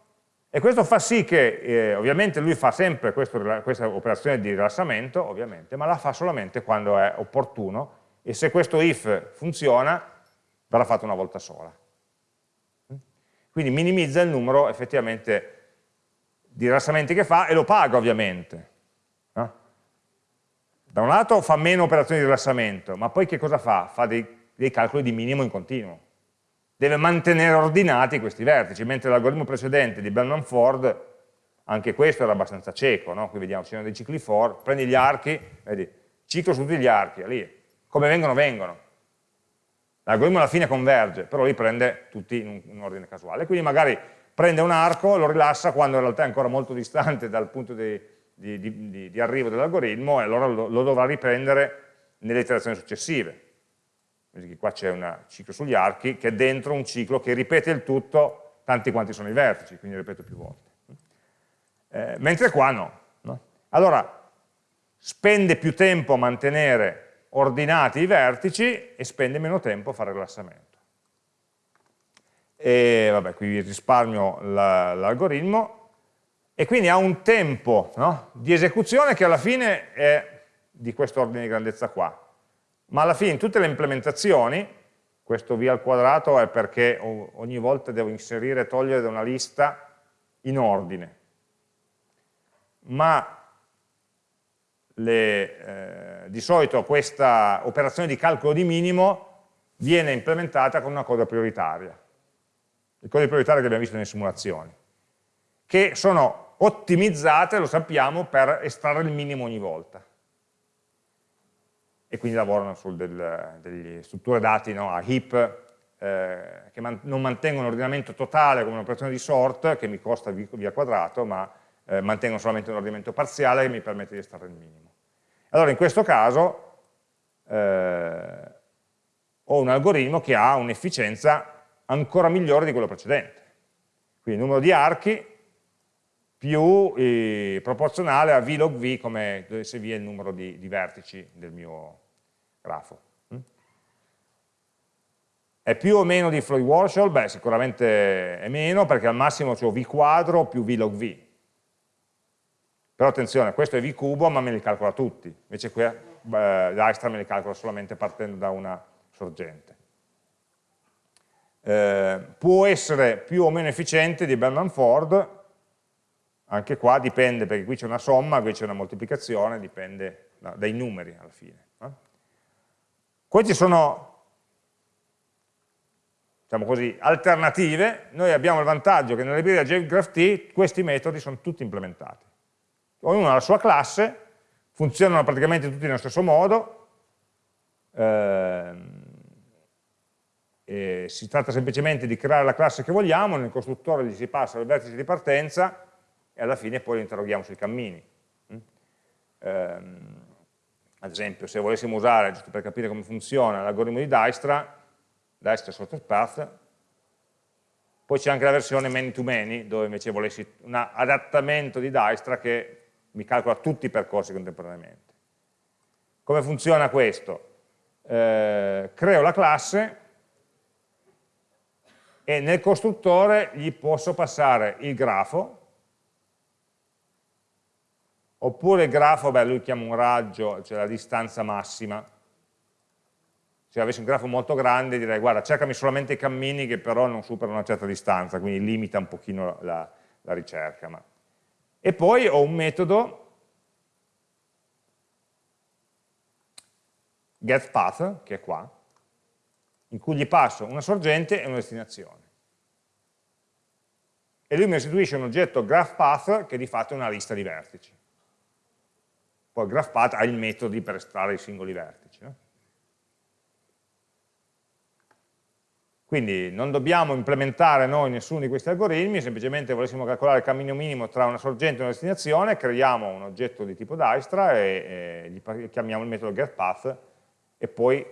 e questo fa sì che, eh, ovviamente lui fa sempre questo, questa operazione di rilassamento, ovviamente, ma la fa solamente quando è opportuno, e se questo if funziona, verrà fatto una volta sola. Quindi minimizza il numero effettivamente di rilassamenti che fa e lo paga ovviamente. No? Da un lato fa meno operazioni di rilassamento, ma poi che cosa fa? Fa dei, dei calcoli di minimo in continuo. Deve mantenere ordinati questi vertici, mentre l'algoritmo precedente di Bellman Ford, anche questo era abbastanza cieco, no? qui vediamo, ci dei cicli for, prendi gli archi, vedi, ciclo su tutti gli archi, lì, come vengono, vengono. L'algoritmo alla fine converge, però lì prende tutti in un, in ordine casuale, quindi magari prende un arco, lo rilassa quando in realtà è ancora molto distante dal punto di, di, di, di arrivo dell'algoritmo e allora lo, lo, dovrà riprendere nelle iterazioni successive. Quindi qua c'è un ciclo sugli archi che è dentro un ciclo che ripete il tutto tanti quanti sono i vertici, quindi ripeto più volte. Eh, mentre qua no, no. Allora, spende più tempo a mantenere ordinati i vertici e spende meno tempo a fare il rilassamento e vabbè, qui risparmio l'algoritmo, e quindi ha un tempo no, di esecuzione che alla fine è di questo ordine di grandezza qua, ma alla fine in tutte le implementazioni, questo v al quadrato è perché ogni volta devo inserire e togliere da una lista in ordine, ma le, eh, di solito questa operazione di calcolo di minimo viene implementata con una coda prioritaria i codici prioritari che abbiamo visto nelle simulazioni, che sono ottimizzate, lo sappiamo, per estrarre il minimo ogni volta. E quindi lavorano su del, delle strutture dati no, a heap, eh, che man non mantengono l'ordinamento totale come un'operazione di sort, che mi costa via quadrato, ma eh, mantengono solamente un ordinamento parziale che mi permette di estrarre il minimo. Allora in questo caso eh, ho un algoritmo che ha un'efficienza ancora migliore di quello precedente. Quindi il numero di archi più eh, proporzionale a v log v come se v è il numero di, di vertici del mio grafo. Mm? È più o meno di Floyd Warshall? Beh, sicuramente è meno perché al massimo ho v quadro più v log v. Però attenzione, questo è v cubo ma me li calcola tutti, invece qui eh, Dijkstra me li calcola solamente partendo da una sorgente eh, può essere più o meno efficiente di Bellman Ford, anche qua dipende, perché qui c'è una somma, qui c'è una moltiplicazione, dipende da, dai numeri alla fine. Queste sono diciamo così, alternative, noi abbiamo il vantaggio che nella libreria JGraphT questi metodi sono tutti implementati. Ognuno ha la sua classe, funzionano praticamente tutti nello stesso modo, ehm, eh, si tratta semplicemente di creare la classe che vogliamo, nel costruttore gli si passa il vertice di partenza e alla fine poi lo interroghiamo sui cammini. Mm? Ehm, ad esempio, se volessimo usare, giusto per capire come funziona, l'algoritmo di Dijkstra, Dijkstra Sorted Path, poi c'è anche la versione many-to-many, -many, dove invece volessi un adattamento di Dijkstra che mi calcola tutti i percorsi contemporaneamente. Come funziona questo? Eh, creo la classe, e nel costruttore gli posso passare il grafo, oppure il grafo, beh, lui chiama un raggio, cioè la distanza massima. Se avessi un grafo molto grande direi, guarda, cercami solamente i cammini che però non superano una certa distanza, quindi limita un pochino la, la ricerca. Ma... E poi ho un metodo getPath, che è qua, in cui gli passo una sorgente e una destinazione. E lui mi restituisce un oggetto GraphPath che di fatto è una lista di vertici. Poi GraphPath ha i metodi per estrarre i singoli vertici. Quindi non dobbiamo implementare noi nessuno di questi algoritmi, semplicemente volessimo calcolare il cammino minimo tra una sorgente e una destinazione, creiamo un oggetto di tipo Dijkstra e, e chiamiamo il metodo getPath e poi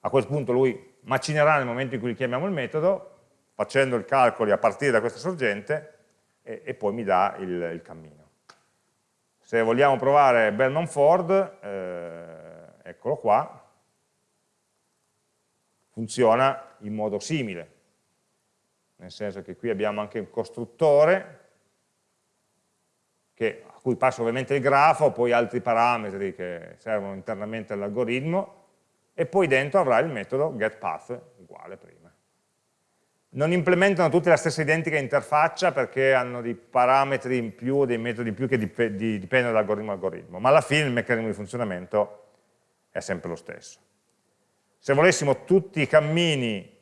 a quel punto lui macinerà nel momento in cui gli chiamiamo il metodo, facendo i calcoli a partire da questa sorgente e, e poi mi dà il, il, cammino. Se vogliamo provare Bellman Ford, eh, eccolo qua, funziona in modo simile, nel senso che qui abbiamo anche un costruttore che, a cui passa ovviamente il grafo, poi altri parametri che servono internamente all'algoritmo e poi dentro avrà il metodo getPath uguale prima. Non implementano tutte la stessa identica interfaccia perché hanno dei parametri in più, dei metodi in più che dip dipendono dall'algoritmo algoritmo, ma alla fine il meccanismo di funzionamento è sempre lo stesso. Se volessimo tutti i cammini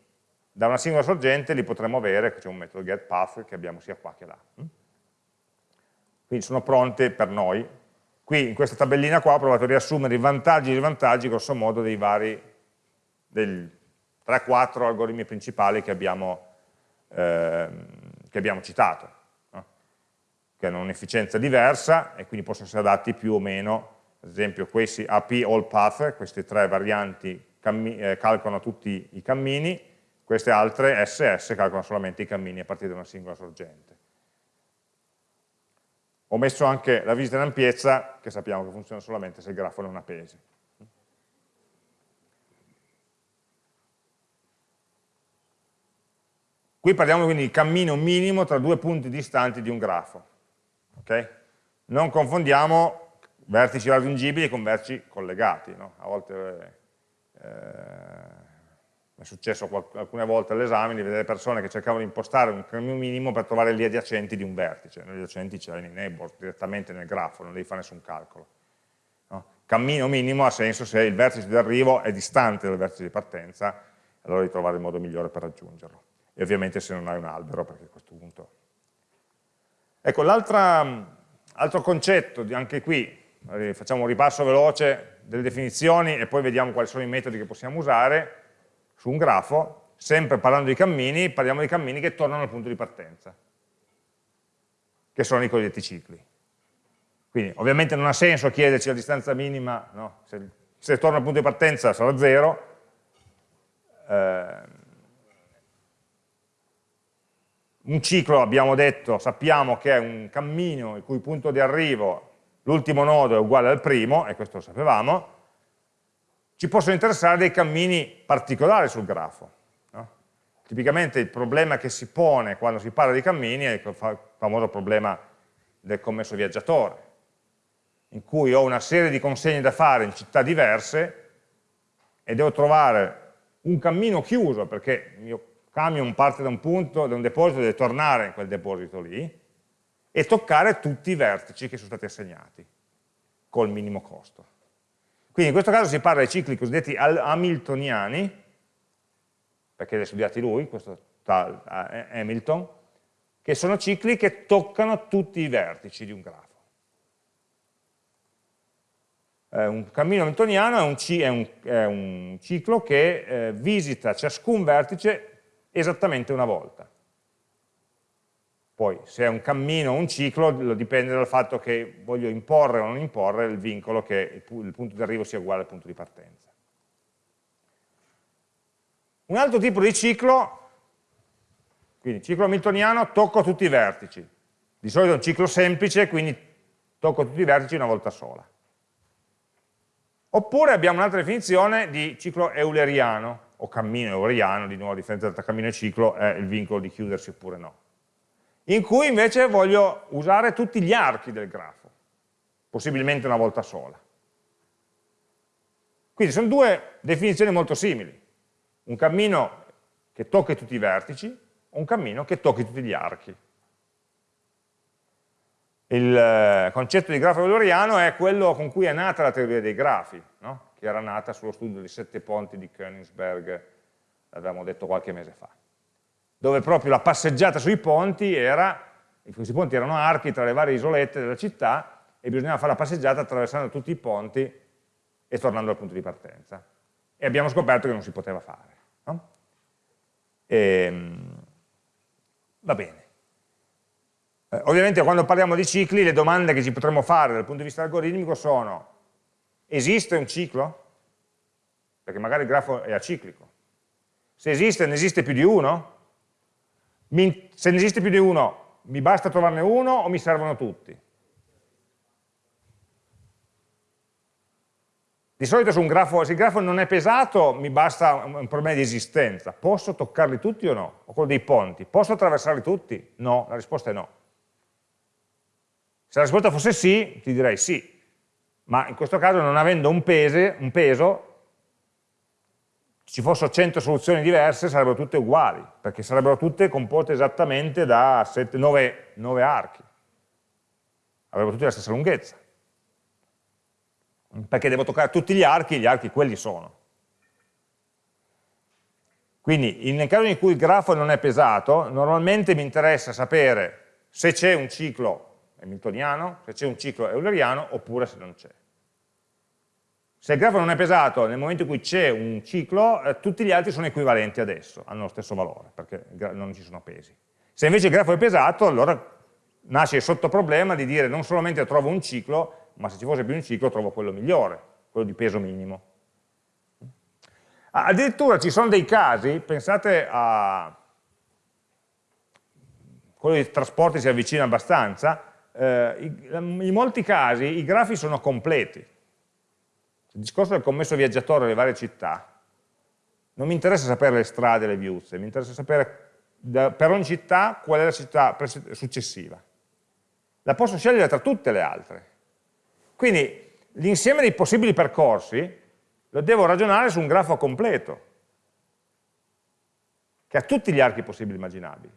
da una singola sorgente li potremmo avere, c'è un metodo getPath che abbiamo sia qua che là. Quindi sono pronte per noi. Qui in questa tabellina qua ho provato a riassumere i vantaggi e i svantaggi grosso modo dei vari, dei 3-4 algoritmi principali che abbiamo, eh, che abbiamo citato, no? che hanno un'efficienza diversa e quindi possono essere adatti più o meno, ad esempio questi AP All Path, queste tre varianti eh, calcolano tutti i cammini, queste altre SS calcolano solamente i cammini a partire da una singola sorgente. Ho messo anche la visita in ampiezza, che sappiamo che funziona solamente se il grafo non ha pesi. Qui parliamo quindi di cammino minimo tra due punti distanti di un grafo. Okay? Non confondiamo vertici raggiungibili con vertici collegati. No? A volte eh, è successo alcune volte all'esame di vedere persone che cercavano di impostare un cammino minimo per trovare gli adiacenti di un vertice, gli adiacenti ce l'hai nei neighbors, direttamente nel grafo, non devi fare nessun calcolo. No? Cammino minimo ha senso se il vertice di arrivo è distante dal vertice di partenza, allora devi trovare il modo migliore per raggiungerlo. E ovviamente se non hai un albero, perché a questo punto... Ecco, l'altro concetto, anche qui, facciamo un ripasso veloce delle definizioni e poi vediamo quali sono i metodi che possiamo usare su un grafo, sempre parlando di cammini, parliamo di cammini che tornano al punto di partenza, che sono i cosiddetti cicli. Quindi ovviamente non ha senso chiederci la distanza minima, no? se, se torna al punto di partenza sarà zero, eh, un ciclo, abbiamo detto, sappiamo che è un cammino il cui punto di arrivo l'ultimo nodo è uguale al primo, e questo lo sapevamo, ci possono interessare dei cammini particolari sul grafo. No? Tipicamente il problema che si pone quando si parla di cammini è il famoso problema del commesso viaggiatore, in cui ho una serie di consegne da fare in città diverse e devo trovare un cammino chiuso, perché il mio camion parte da un punto, da un deposito, deve tornare in quel deposito lì, e toccare tutti i vertici che sono stati assegnati col minimo costo. Quindi in questo caso si parla di cicli cosiddetti hamiltoniani, perché li ha studiati lui, questo tal Hamilton, che sono cicli che toccano tutti i vertici di un grafo. Eh, un cammino hamiltoniano è un, è un, è un ciclo che eh, visita ciascun vertice esattamente una volta. Poi se è un cammino o un ciclo dipende dal fatto che voglio imporre o non imporre il vincolo che il punto di arrivo sia uguale al punto di partenza. Un altro tipo di ciclo, quindi ciclo hamiltoniano, tocco tutti i vertici. Di solito è un ciclo semplice, quindi tocco tutti i vertici una volta sola. Oppure abbiamo un'altra definizione di ciclo euleriano, o cammino euleriano, di nuovo a differenza tra cammino e ciclo è il vincolo di chiudersi oppure no in cui invece voglio usare tutti gli archi del grafo, possibilmente una volta sola. Quindi sono due definizioni molto simili, un cammino che tocchi tutti i vertici o un cammino che tocchi tutti gli archi. Il eh, concetto di grafo euleriano è quello con cui è nata la teoria dei grafi? Era nata sullo studio dei sette ponti di Königsberg, l'avevamo detto qualche mese fa dove proprio la passeggiata sui ponti era, questi ponti erano archi tra le varie isolette della città e bisognava fare la passeggiata attraversando tutti i ponti e tornando al punto di partenza. E abbiamo scoperto che non si poteva fare. No? E, ehm, va bene. Eh, ovviamente quando parliamo di cicli le domande che ci potremmo fare dal punto di vista algoritmico sono esiste un ciclo? Perché magari il grafo è aciclico. Se esiste, ne esiste più di uno? se ne esiste più di uno, mi basta trovarne uno o mi servono tutti? Di solito su un grafo, se il grafo non è pesato, mi basta un problema di esistenza. Posso toccarli tutti o no? O quello dei ponti. Posso attraversarli tutti? No, la risposta è no. Se la risposta fosse sì, ti direi sì. Ma in questo caso, non avendo un, pese, un peso, ci fossero 100 soluzioni diverse, sarebbero tutte uguali, perché sarebbero tutte composte esattamente da 7, 9, 9 archi. Avrebbero tutte la stessa lunghezza perché devo toccare tutti gli archi, gli archi quelli sono. Quindi nel caso in cui il grafo non è pesato, normalmente mi interessa sapere se c'è un ciclo hamiltoniano, se c'è un ciclo euleriano, oppure se non c'è. Se il grafo non è pesato, nel momento in cui c'è un ciclo, eh, tutti gli altri sono equivalenti adesso, hanno lo stesso valore, perché non ci sono pesi. Se invece il grafo è pesato, allora nasce il sottoproblema di dire non solamente trovo un ciclo, ma se ci fosse più un ciclo trovo quello migliore, quello di peso minimo. Addirittura ci sono dei casi, pensate a quello di trasporti si avvicina abbastanza, in molti casi i grafi sono completi. Il discorso del commesso viaggiatore alle varie città, non mi interessa sapere le strade le viuzze, mi interessa sapere per ogni città qual è la città successiva. La posso scegliere tra tutte le altre, quindi l'insieme dei possibili percorsi lo devo ragionare su un grafo completo, che ha tutti gli archi possibili immaginabili.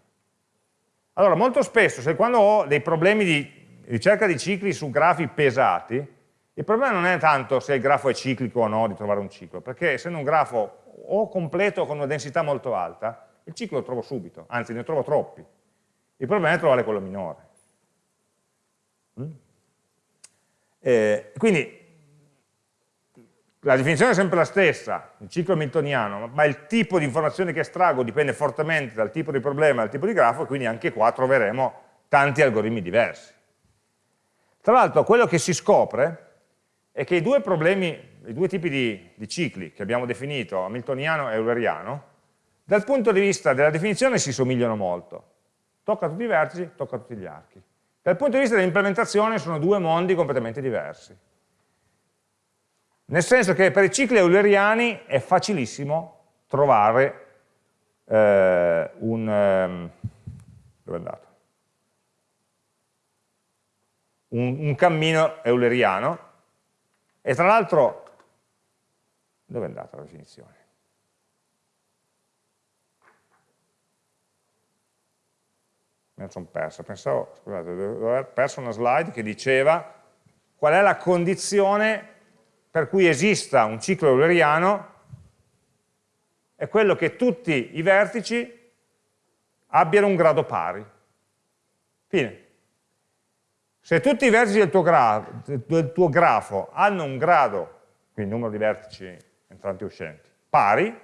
Allora, molto spesso, se quando ho dei problemi di ricerca di cicli su grafi pesati, il problema non è tanto se il grafo è ciclico o no di trovare un ciclo, perché essendo un grafo o completo con una densità molto alta, il ciclo lo trovo subito, anzi ne trovo troppi. Il problema è trovare quello minore. Mm? Eh, quindi la definizione è sempre la stessa, il ciclo hamiltoniano, ma il tipo di informazione che estraggo dipende fortemente dal tipo di problema, dal tipo di grafo, e quindi anche qua troveremo tanti algoritmi diversi. Tra l'altro quello che si scopre è che i due problemi, i due tipi di, di cicli che abbiamo definito, hamiltoniano e euleriano, dal punto di vista della definizione si somigliano molto. Tocca tutti i vertici, tocca tutti gli archi. Dal punto di vista dell'implementazione sono due mondi completamente diversi. Nel senso che per i cicli euleriani è facilissimo trovare eh, un... Um? Un, un cammino euleriano e tra l'altro dove è andata la definizione? mi sono perso, pensavo, scusate, aver perso una slide che diceva qual è la condizione per cui esista un ciclo euleriano è quello che tutti i vertici abbiano un grado pari. Fine. Se tutti i vertici del tuo, grafo, del tuo grafo hanno un grado, quindi numero di vertici entranti e uscenti, pari,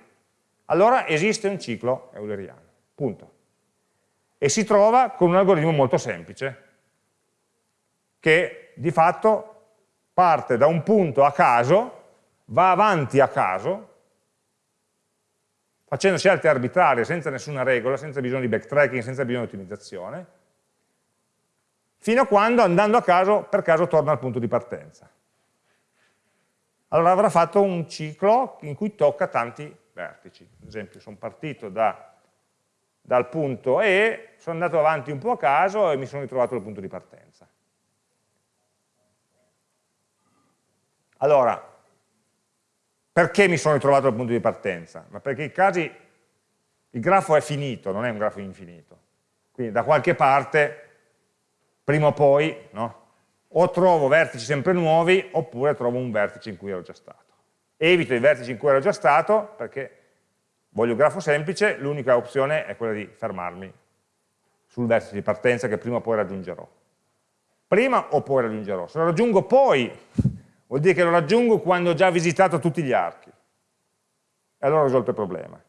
allora esiste un ciclo euleriano. Punto e si trova con un algoritmo molto semplice, che di fatto parte da un punto a caso, va avanti a caso, facendo scelte arbitrarie, senza nessuna regola, senza bisogno di backtracking, senza bisogno di ottimizzazione, fino a quando andando a caso, per caso torna al punto di partenza. Allora avrà fatto un ciclo in cui tocca tanti vertici. Ad esempio, sono partito da dal punto E, sono andato avanti un po' a caso e mi sono ritrovato al punto di partenza. Allora, perché mi sono ritrovato al punto di partenza? Ma perché i casi, il grafo è finito, non è un grafo infinito. Quindi da qualche parte, prima o poi, no? o trovo vertici sempre nuovi, oppure trovo un vertice in cui ero già stato. Evito i vertici in cui ero già stato, perché voglio un grafo semplice, l'unica opzione è quella di fermarmi sul vertice di partenza che prima o poi raggiungerò. Prima o poi raggiungerò. Se lo raggiungo poi, vuol dire che lo raggiungo quando ho già visitato tutti gli archi. E allora ho risolto il problema.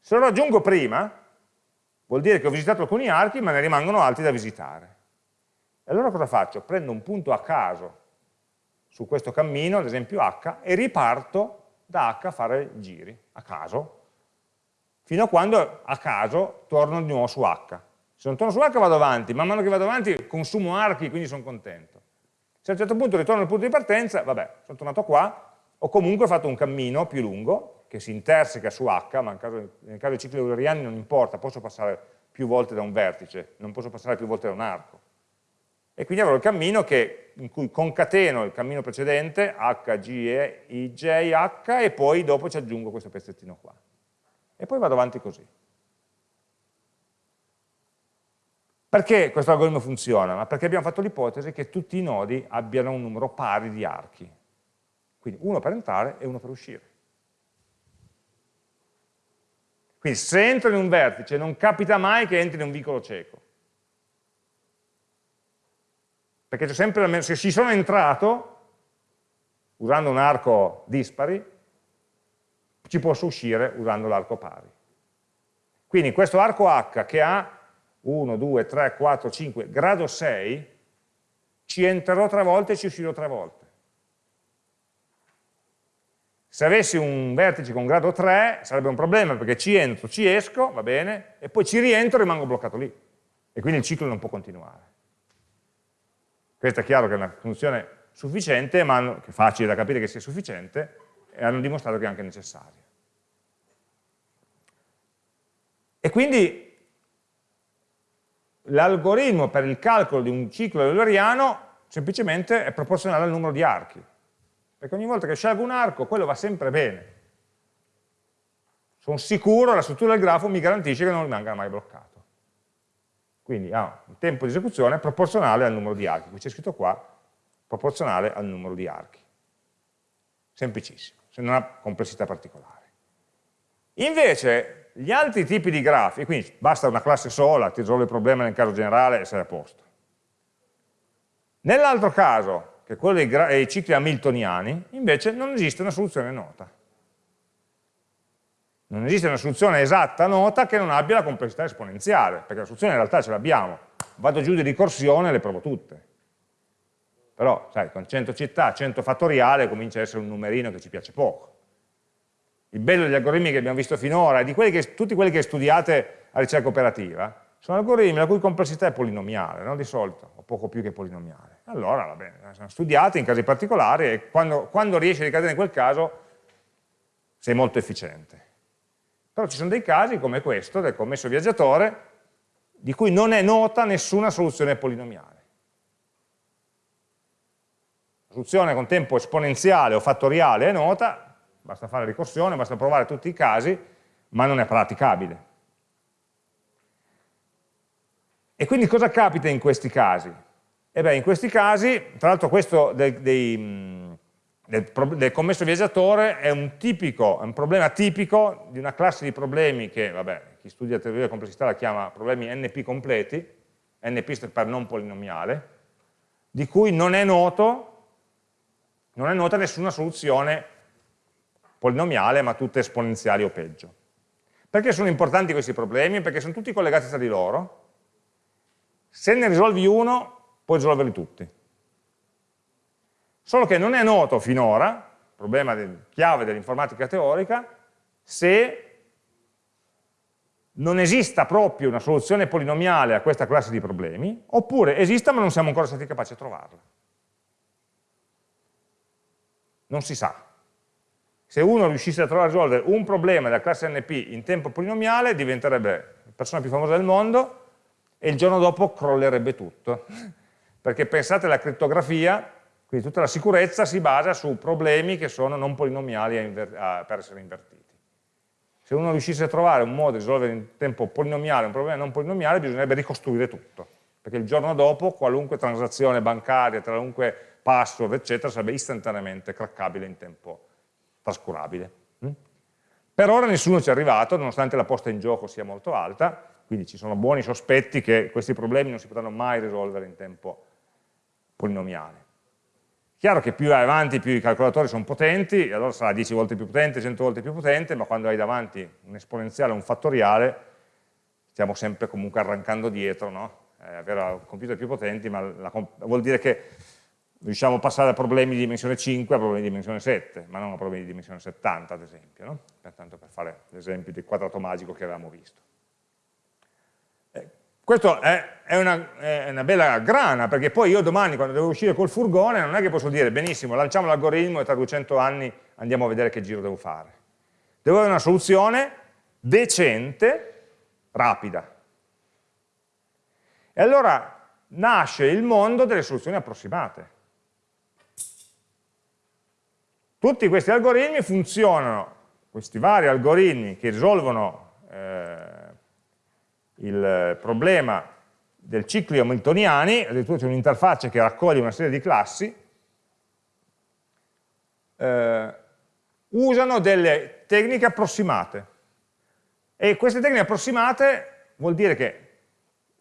Se lo raggiungo prima, vuol dire che ho visitato alcuni archi, ma ne rimangono altri da visitare. E allora cosa faccio? Prendo un punto a caso su questo cammino, ad esempio H, e riparto da H a fare giri, a caso, fino a quando a caso torno di nuovo su H. Se non torno su H vado avanti, man mano che vado avanti consumo archi, quindi sono contento. Se a un certo punto ritorno al punto di partenza, vabbè, sono tornato qua, ho comunque fatto un cammino più lungo, che si interseca su H, ma nel caso, nel caso dei cicli euleriani non importa, posso passare più volte da un vertice, non posso passare più volte da un arco. E quindi avrò il cammino che, in cui concateno il cammino precedente, H, G, E, I, J, H, e poi dopo ci aggiungo questo pezzettino qua. E poi vado avanti così. Perché questo algoritmo funziona? Ma perché abbiamo fatto l'ipotesi che tutti i nodi abbiano un numero pari di archi. Quindi uno per entrare e uno per uscire. Quindi se entro in un vertice non capita mai che entri in un vicolo cieco. Perché sempre, se ci sono entrato, usando un arco dispari, ci posso uscire usando l'arco pari. Quindi questo arco H che ha 1, 2, 3, 4, 5, grado 6, ci entrerò tre volte e ci uscirò tre volte. Se avessi un vertice con grado 3 sarebbe un problema perché ci entro, ci esco, va bene, e poi ci rientro e rimango bloccato lì. E quindi il ciclo non può continuare. Questo è chiaro che è una funzione sufficiente, ma è facile da capire che sia sufficiente, e hanno dimostrato che è anche necessaria. E quindi l'algoritmo per il calcolo di un ciclo euleriano semplicemente è proporzionale al numero di archi perché ogni volta che scelgo un arco quello va sempre bene. Sono sicuro, la struttura del grafo mi garantisce che non rimanga mai bloccato. Quindi ha un tempo di esecuzione proporzionale al numero di archi, qui c'è scritto qua, proporzionale al numero di archi. Semplicissimo, se non ha complessità particolari. Invece, gli altri tipi di grafi, quindi basta una classe sola, ti risolve il problema nel caso generale e sei a posto. Nell'altro caso, che è quello dei, cicli hamiltoniani, invece non esiste una soluzione nota. Non esiste una soluzione esatta nota che non abbia la complessità esponenziale, perché la soluzione in realtà ce l'abbiamo. Vado giù di ricorsione e le provo tutte. Però, sai, con 100 città, 100 fattoriale comincia a essere un numerino che ci piace poco. Il bello degli algoritmi che abbiamo visto finora, di quelli che, tutti quelli che studiate a ricerca operativa, sono algoritmi la cui complessità è polinomiale, no? di solito, o poco più che polinomiale. Allora, va bene, sono studiati in casi particolari e quando, quando riesci a ricadere in quel caso sei molto efficiente. Però ci sono dei casi come questo, del commesso viaggiatore, di cui non è nota nessuna soluzione polinomiale. La soluzione con tempo esponenziale o fattoriale è nota, basta fare ricorsione, basta provare tutti i casi, ma non è praticabile. E quindi cosa capita in questi casi? E beh, in questi casi, tra l'altro questo dei, dei, del, del, commesso viaggiatore è un, tipico, è un problema tipico di una classe di problemi che, vabbè, chi studia teoria della complessità la chiama problemi NP completi, NP per non polinomiale, di cui non è, noto, non è nota nessuna soluzione polinomiale, ma tutte esponenziali o peggio. Perché sono importanti questi problemi? Perché sono tutti collegati tra di loro, se ne risolvi uno, puoi risolverli tutti. Solo che non è noto finora, problema del, chiave dell'informatica teorica, se non esista proprio una soluzione polinomiale a questa classe di problemi, oppure esista ma non siamo ancora stati capaci a trovarla. Non si sa. Se uno riuscisse a trovare a risolvere un problema della classe NP in tempo polinomiale, diventerebbe la persona più famosa del mondo, e il giorno dopo crollerebbe tutto. Perché pensate alla crittografia, quindi tutta la sicurezza si basa su problemi che sono non polinomiali a a, per essere invertiti. Se uno riuscisse a trovare un modo di risolvere in tempo polinomiale un problema non polinomiale, bisognerebbe ricostruire tutto. Perché il giorno dopo qualunque transazione bancaria, qualunque password, eccetera, sarebbe istantaneamente craccabile in tempo trascurabile. Mm? Per ora nessuno ci è arrivato, nonostante la posta in gioco sia molto alta, quindi ci sono buoni sospetti che questi problemi non si potranno mai risolvere in tempo polinomiale. Chiaro che più avanti più i calcolatori sono potenti, allora sarà 10 volte più potente, 100 volte più potente, ma quando hai davanti un esponenziale un fattoriale, stiamo sempre comunque arrancando dietro, no? eh, avere computer più potenti, ma la, vuol dire che riusciamo a passare da problemi di dimensione 5 a problemi di dimensione 7, ma non a problemi di dimensione 70 ad esempio, no? pertanto per fare l'esempio del quadrato magico che avevamo visto. Questo è, è, una, è, una, bella grana, perché poi io domani quando devo uscire col furgone non è che posso dire benissimo, lanciamo l'algoritmo e tra 200 anni andiamo a vedere che giro devo fare. Devo avere una soluzione decente, rapida. E allora nasce il mondo delle soluzioni approssimate. Tutti questi algoritmi funzionano, questi vari algoritmi che risolvono eh, il problema del ciclo hamiltoniani, addirittura c'è un'interfaccia che raccoglie una serie di classi, eh, usano delle tecniche approssimate. E queste tecniche approssimate vuol dire che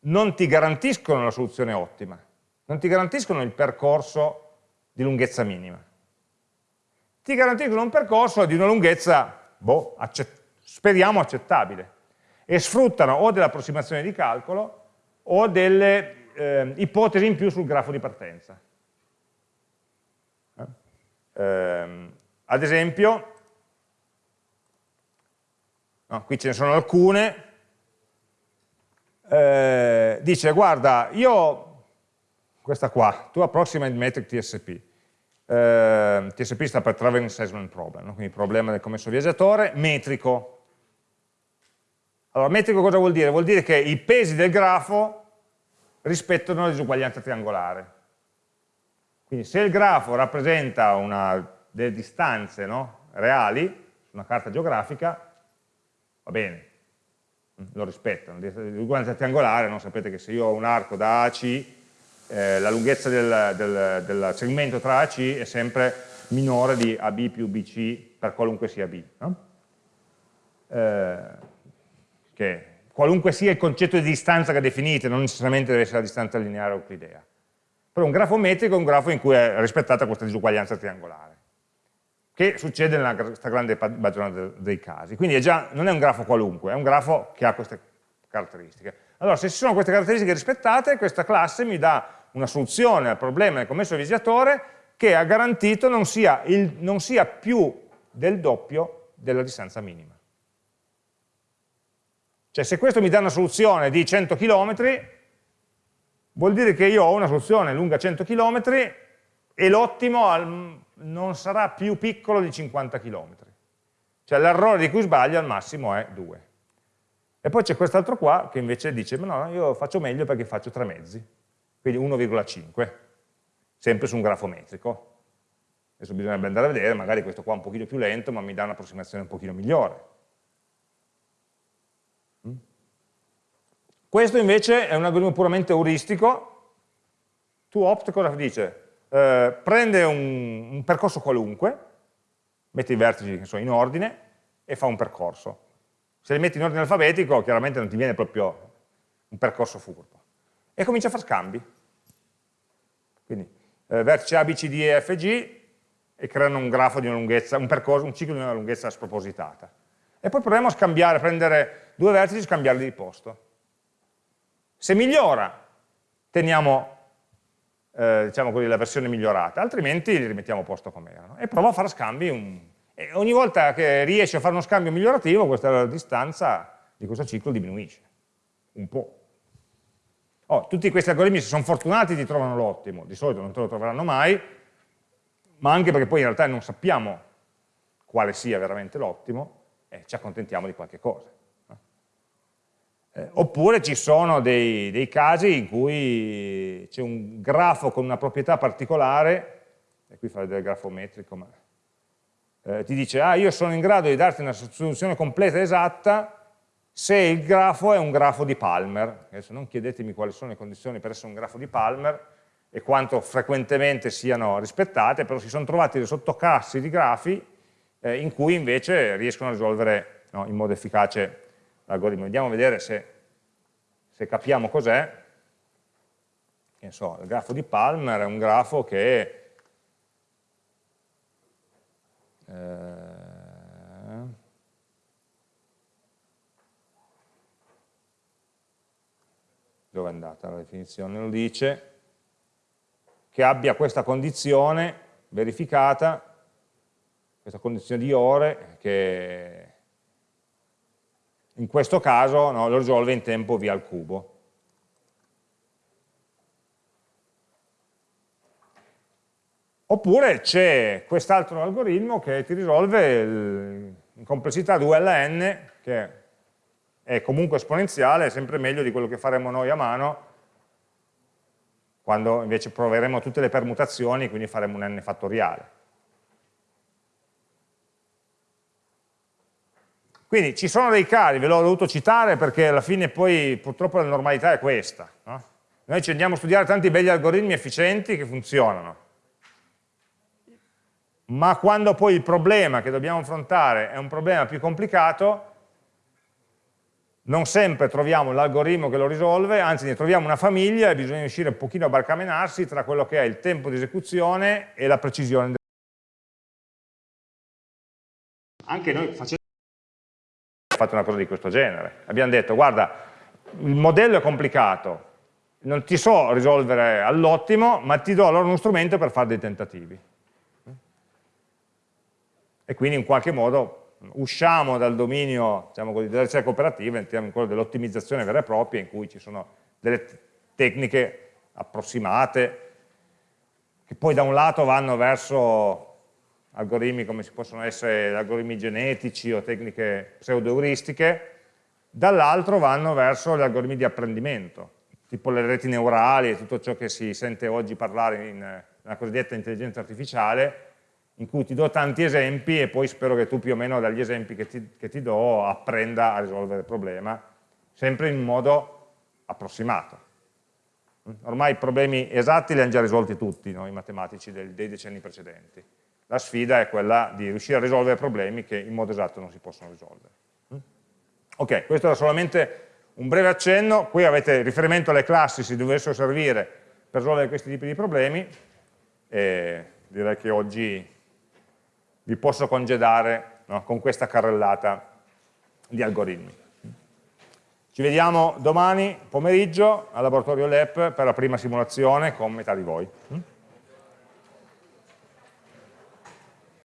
non ti garantiscono la soluzione ottima, non ti garantiscono il percorso di lunghezza minima. Ti garantiscono un percorso di una lunghezza, boh, accett speriamo accettabile e sfruttano o delle approssimazioni di calcolo o delle eh, ipotesi in più sul grafo di partenza. Eh? Eh, ad esempio, no, qui ce ne sono alcune, eh, dice guarda, io, questa qua, tu approximate metric TSP, eh, TSP sta per Traveling Salesman Problem, no? quindi problema del commesso viaggiatore, metrico, allora, metrico cosa vuol dire? Vuol dire che i pesi del grafo rispettano la disuguaglianza triangolare. Quindi se il grafo rappresenta una, delle distanze no? reali su una carta geografica, va bene, lo rispettano. La disuguaglianza triangolare, no? sapete che se io ho un arco da A a C, eh, la lunghezza del, del, del, segmento tra A C è sempre minore di AB più BC per qualunque sia B. No? Eh, che qualunque sia il concetto di distanza che definite, non necessariamente deve essere la distanza lineare euclidea. Però un grafo metrico è un grafo in cui è rispettata questa disuguaglianza triangolare, che succede nella grande maggioranza dei casi. Quindi è già, non è un grafo qualunque, è un grafo che ha queste caratteristiche. Allora, se ci sono queste caratteristiche rispettate, questa classe mi dà una soluzione al problema del commesso viaggiatore che ha garantito non sia, il, non sia più del doppio della distanza minima. Cioè se questo mi dà una soluzione di 100 km, vuol dire che io ho una soluzione lunga 100 km e l'ottimo non sarà più piccolo di 50 km. Cioè l'errore di cui sbaglio al massimo è 2. E poi c'è quest'altro qua che invece dice, ma no, io faccio meglio perché faccio 3 mezzi, quindi 1,5, sempre su un grafo metrico. Adesso bisognerebbe andare a vedere, magari questo qua è un pochino più lento, ma mi dà un'approssimazione un pochino migliore. Questo invece è un algoritmo puramente euristico. TwoOpt cosa dice? Eh, prende un, un, percorso qualunque, mette i vertici sono in ordine e fa un percorso. Se li metti in ordine alfabetico, chiaramente non ti viene proprio un percorso furbo. E comincia a fare scambi. Quindi eh, vertice A, B, C, D, E, F, G e creano un grafo di una lunghezza, un percorso, un ciclo di una lunghezza spropositata. E poi proviamo a scambiare, prendere due vertici e scambiarli di posto. Se migliora, teniamo eh, diciamo così, la versione migliorata, altrimenti li rimettiamo a posto come erano. E provo a fare scambi, un... e ogni volta che riesce a fare uno scambio migliorativo, questa distanza di questo ciclo diminuisce, un po'. Oh, tutti questi algoritmi, se sono fortunati, ti trovano l'ottimo, di solito non te lo troveranno mai, ma anche perché poi in realtà non sappiamo quale sia veramente l'ottimo, e ci accontentiamo di qualche cosa. Eh, oppure ci sono dei, dei, casi in cui c'è un grafo con una proprietà particolare, e qui fa il grafo metrico, ma eh, ti dice, ah io sono in grado di darti una soluzione completa e esatta se il grafo è un grafo di Palmer. Adesso non chiedetemi quali sono le condizioni per essere un grafo di Palmer e quanto frequentemente siano rispettate, però si sono trovati dei sottoclassi di grafi eh, in cui invece riescono a risolvere no, in modo efficace l'algoritmo. Andiamo a vedere se, se capiamo cos'è. Il grafo di Palmer è un grafo che Eh, dove è andata la definizione? Lo dice che abbia questa condizione verificata, questa condizione di ore, che in questo caso no, lo risolve in tempo via al cubo. Oppure c'è quest'altro algoritmo che ti risolve il, in complessità 2 alla n, che è comunque esponenziale, è sempre meglio di quello che faremo noi a mano, quando invece proveremo tutte le permutazioni, quindi faremo un n fattoriale. Quindi ci sono dei casi, ve l'ho dovuto citare perché alla fine poi purtroppo la normalità è questa. No? Noi ci andiamo a studiare tanti belli algoritmi efficienti che funzionano, ma quando poi il problema che dobbiamo affrontare è un problema più complicato, non sempre troviamo l'algoritmo che lo risolve, anzi ne troviamo una famiglia e bisogna riuscire un pochino a barcamenarsi tra quello che è il tempo di esecuzione e la precisione. Anche noi facendo fatto una cosa di questo genere. Abbiamo detto, guarda, il modello è complicato, non ti so risolvere all'ottimo, ma ti do allora uno strumento per fare dei tentativi e quindi in qualche modo usciamo dal dominio diciamo così, della ricerca operativa, entriamo in quello dell'ottimizzazione vera e propria in cui ci sono delle tecniche approssimate che poi da un lato vanno verso algoritmi come si possono essere algoritmi genetici o tecniche pseudo-euristiche, dall'altro vanno verso gli algoritmi di apprendimento, tipo le reti neurali e tutto ciò che si sente oggi parlare nella cosiddetta intelligenza artificiale, in cui ti do tanti esempi e poi spero che tu più o meno dagli esempi che ti, che ti do apprenda a risolvere il problema, sempre in modo approssimato. Ormai i problemi esatti li hanno già risolti tutti no? i matematici dei, dei decenni precedenti. La sfida è quella di riuscire a risolvere problemi che in modo esatto non si possono risolvere. Ok, questo era solamente un breve accenno, qui avete riferimento alle classi se dovessero servire per risolvere questi tipi di problemi e direi che oggi vi posso congedare no, con questa carrellata di algoritmi. Ci vediamo domani pomeriggio al laboratorio LEP per la prima simulazione con metà di voi.